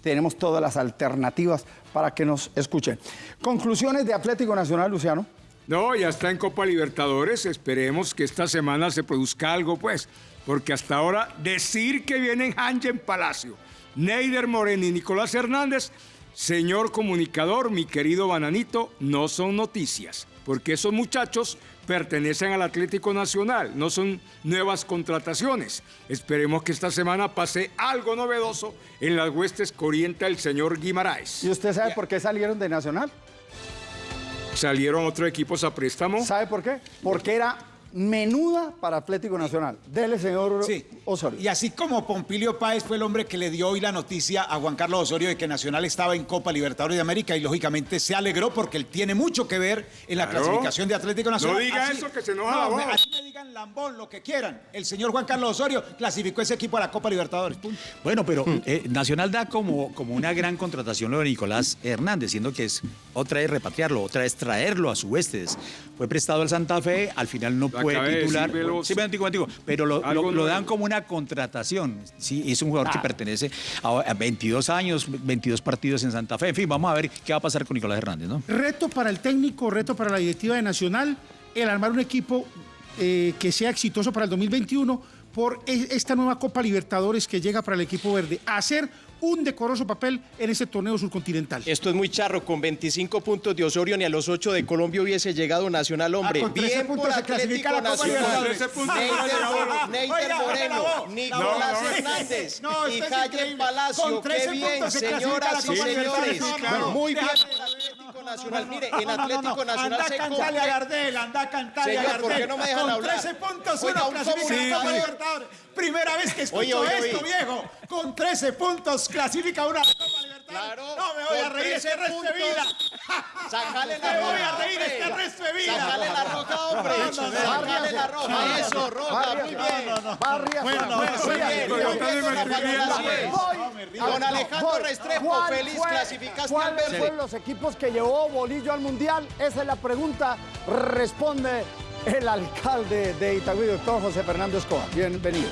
tenemos todas las alternativas para que nos escuchen. Conclusiones de Atlético Nacional, Luciano. No, ya está en Copa Libertadores. Esperemos que esta semana se produzca algo, pues. Porque hasta ahora decir que vienen Hangen Palacio, Neider Moreno y Nicolás Hernández, señor comunicador, mi querido Bananito, no son noticias. Porque esos muchachos pertenecen al Atlético Nacional, no son nuevas contrataciones. Esperemos que esta semana pase algo novedoso en las huestes que orienta el señor Guimaraes. ¿Y usted sabe por qué salieron de Nacional? ¿Salieron otros equipos a préstamo? ¿Sabe por qué? Porque era menuda para Atlético Nacional. Dele, señor Osorio. Y así como Pompilio Páez fue el hombre que le dio hoy la noticia a Juan Carlos Osorio de que Nacional estaba en Copa Libertadores de América y lógicamente se alegró porque él tiene mucho que ver en la Claro. clasificación de Atlético Nacional. No diga Así- eso, que se enoja No, la voz. así me diga digan lambón, lo que quieran. El señor Juan Carlos Osorio clasificó ese equipo a la Copa Libertadores. punto. Bueno, pero eh, Nacional da como, como una gran contratación lo de Nicolás Hernández, siendo que es otra es repatriarlo, otra es traerlo a su Vestes. Fue prestado al Santa Fe, al final no De titular. Veloz. Sí, me digo, digo, pero lo, dan como una contratación. Sí, es un jugador que Ah. pertenece a, a 22 años, 22 partidos en Santa Fe. En fin, vamos a ver qué va a pasar con Nicolás Hernández, ¿no? Reto para el técnico, reto para la directiva de Nacional, el armar un equipo eh, que sea exitoso para el 2021 por e- esta nueva Copa Libertadores que llega para el equipo verde. Hacer un decoroso papel en ese torneo surcontinental. Esto es muy charro, con 25 puntos de Osorio ni a los 8 de Colombia hubiese llegado Nacional, hombre. Ah, con 13 Bien por puntos se Atlético Copa Nacional. Neiter, Moreno, Nicolás. Hernández No, y Calle. Palacio. Con 13 Qué bien, se señoras y señores. Muy bien Nacional. Mire, en Atlético. Nacional anda se a cantarle a Gardel, anda a cantarle a Gardel. ¿por qué no me dejan Con hablar? 13 puntos Oiga, uno un clasifica a la comunicador. Copa Libertadores. Primera vez que escucho esto, viejo. Con 13 puntos clasifica una Libertadores. no me voy a reír este 13 resto de vida. Sacale la Me voy roja, a reír este resto de vida. Sacale la roja, hombre. Sacale la roja. Eso, roja. Muy bien. Barrias, Bueno, muy bien. Don Alejandro. Restrepo, ¿Cuál feliz clasificación ¿Cuáles fueron los equipos que llevó Bolillo al Mundial? Esa es la pregunta. Responde el alcalde de Itagüí, doctor José Fernando Escobar. Bienvenido.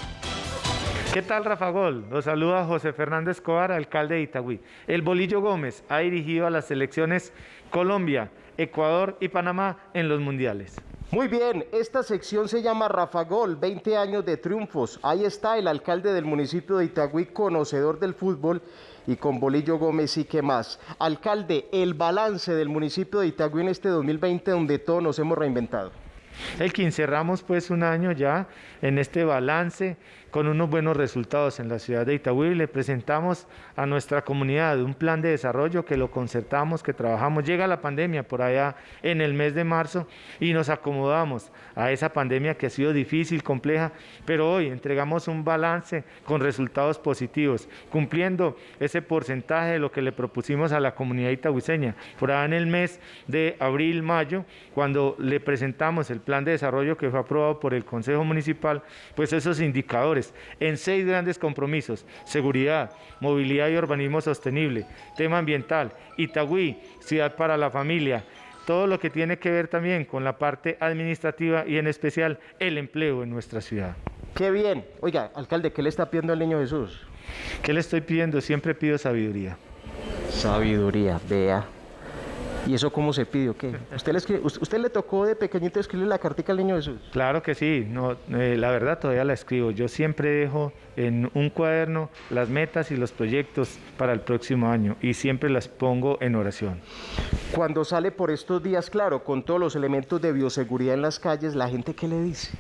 ¿Qué tal, Rafa Gol? Los saluda José Fernando Escobar, alcalde de Itagüí. El Bolillo Gómez ha dirigido a las selecciones Colombia, Ecuador y Panamá en los mundiales. Muy bien, esta sección se llama Rafa Gol, 20 años de triunfos. Ahí está el alcalde del municipio de Itagüí, conocedor del fútbol, y con Bolillo Gómez y qué más. Alcalde, el balance del municipio de Itagüí en este 2020 donde todos nos hemos reinventado. El que cerramos pues un año ya en este balance con unos buenos resultados en la ciudad de Itagüí. Le presentamos a nuestra comunidad un plan de desarrollo que lo concertamos, que trabajamos. Llega la pandemia por allá en el mes de marzo y nos acomodamos a esa pandemia que ha sido difícil, compleja, pero hoy entregamos un balance con resultados positivos, cumpliendo ese porcentaje de lo que le propusimos a la comunidad itagüiseña. Por allá en el mes de abril, mayo, cuando le presentamos el plan de desarrollo que fue aprobado por el Consejo Municipal, pues esos indicadores en seis grandes compromisos, seguridad, movilidad y urbanismo sostenible, tema ambiental, Itagüí, ciudad para la familia, todo lo que tiene que ver también con la parte administrativa y en especial el empleo en nuestra ciudad. Qué bien. Oiga, alcalde, ¿qué le está pidiendo al niño Jesús? ¿Qué le estoy pidiendo? Siempre pido sabiduría. Sabiduría, vea. ¿Y eso cómo se pide o qué? ¿Usted le, escribe- usted, le tocó de pequeñito escribirle la cartica al niño Jesús? Claro que sí, no, eh, la verdad todavía la escribo. Yo siempre dejo en un cuaderno las metas y los proyectos para el próximo año y siempre las pongo en oración. Cuando sale por estos días, claro, con todos los elementos de bioseguridad en las calles, ¿la gente qué le dice?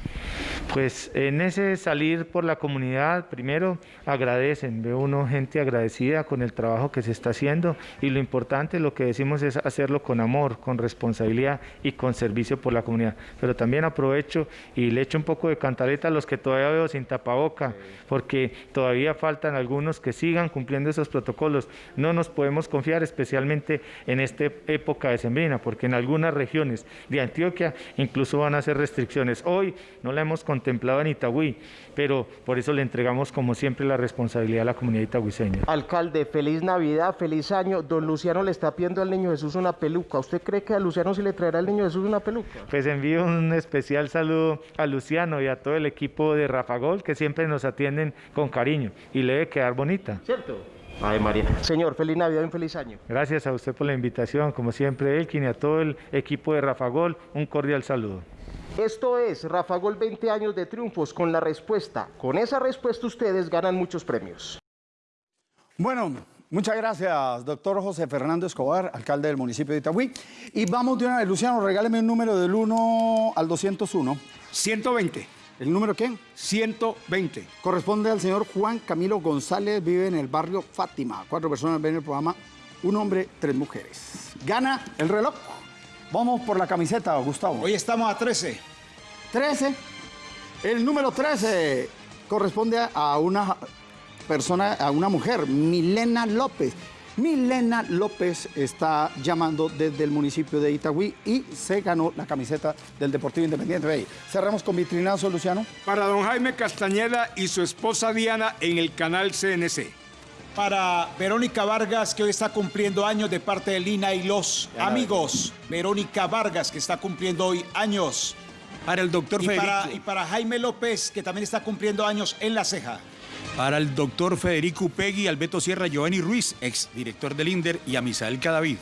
Pues en ese salir por la comunidad, primero agradecen, veo uno gente agradecida con el trabajo que se está haciendo y lo importante, lo que decimos es hacerlo con amor, con responsabilidad y con servicio por la comunidad. Pero también aprovecho y le echo un poco de cantaleta a los que todavía veo sin tapaboca, porque todavía faltan algunos que sigan cumpliendo esos protocolos. No nos podemos confiar especialmente en esta época de sembrina, porque en algunas regiones de Antioquia incluso van a hacer restricciones. Hoy no la hemos contemplado en Itagüí, pero por eso le entregamos como siempre la responsabilidad a la comunidad itagüiseña. Alcalde, feliz Navidad, feliz año. Don Luciano le está pidiendo al niño Jesús una peluca. ¿Usted cree que a Luciano se le traerá al niño Jesús una peluca? Pues envío un especial saludo a Luciano y a todo el equipo de Rafa Gol que siempre nos atienden con cariño y le debe quedar bonita. ¿Cierto? Ay, María. Señor, feliz Navidad y un feliz año. Gracias a usted por la invitación, como siempre Elkin y a todo el equipo de Rafa Gol, un cordial saludo. Esto es Rafa Gol 20 años de triunfos con la respuesta. Con esa respuesta ustedes ganan muchos premios. Bueno, muchas gracias, doctor José Fernando Escobar, alcalde del municipio de Itagüí. Y vamos de una vez, Luciano, regáleme un número del 1 al 201. 120. ¿El número quién? 120. Corresponde al señor Juan Camilo González, vive en el barrio Fátima. Cuatro personas ven el programa, un hombre, tres mujeres. Gana el reloj. Vamos por la camiseta, Gustavo. Hoy estamos a 13. 13. El número 13 corresponde a una persona, a una mujer, Milena López. Milena López está llamando desde el municipio de Itagüí y se ganó la camiseta del Deportivo Independiente. Ahí. Cerramos con vitrinazo, Luciano. Para don Jaime Castañeda y su esposa Diana en el canal CNC. Para Verónica Vargas, que hoy está cumpliendo años de parte de Lina y los Ya amigos. Verónica Vargas, que está cumpliendo hoy años. Para el doctor y Federico. para, y para Jaime López, que también está cumpliendo años en La Ceja. Para el doctor Federico Upegui, Alberto Sierra, Giovanni Ruiz, ex director del INDER, y a Misael Cadavid.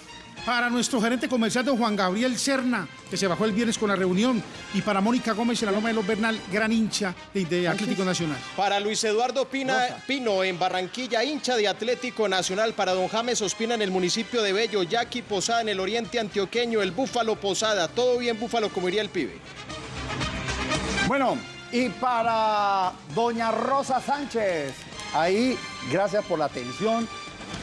Para nuestro gerente comercial, don Juan Gabriel Cerna, que se bajó el viernes con la reunión. Y para Mónica Gómez en la Loma de los Bernal, gran hincha de, de Atlético Nacional. Para Luis Eduardo Pina, Pino en Barranquilla, hincha de Atlético Nacional. Para don James Ospina en el municipio de Bello, Jackie Posada en el oriente antioqueño, el Búfalo Posada. Todo bien Búfalo, como diría el pibe. Bueno, y para doña Rosa Sánchez, ahí, gracias por la atención.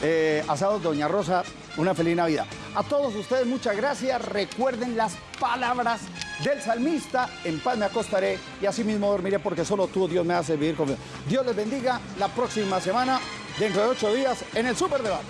Eh, asados, doña Rosa, una feliz Navidad. A todos ustedes, muchas gracias. Recuerden las palabras del salmista, en paz me acostaré y así mismo dormiré porque solo tú, Dios, me hace vivir conmigo. Dios les bendiga la próxima semana, dentro de ocho días, en el Superdebate.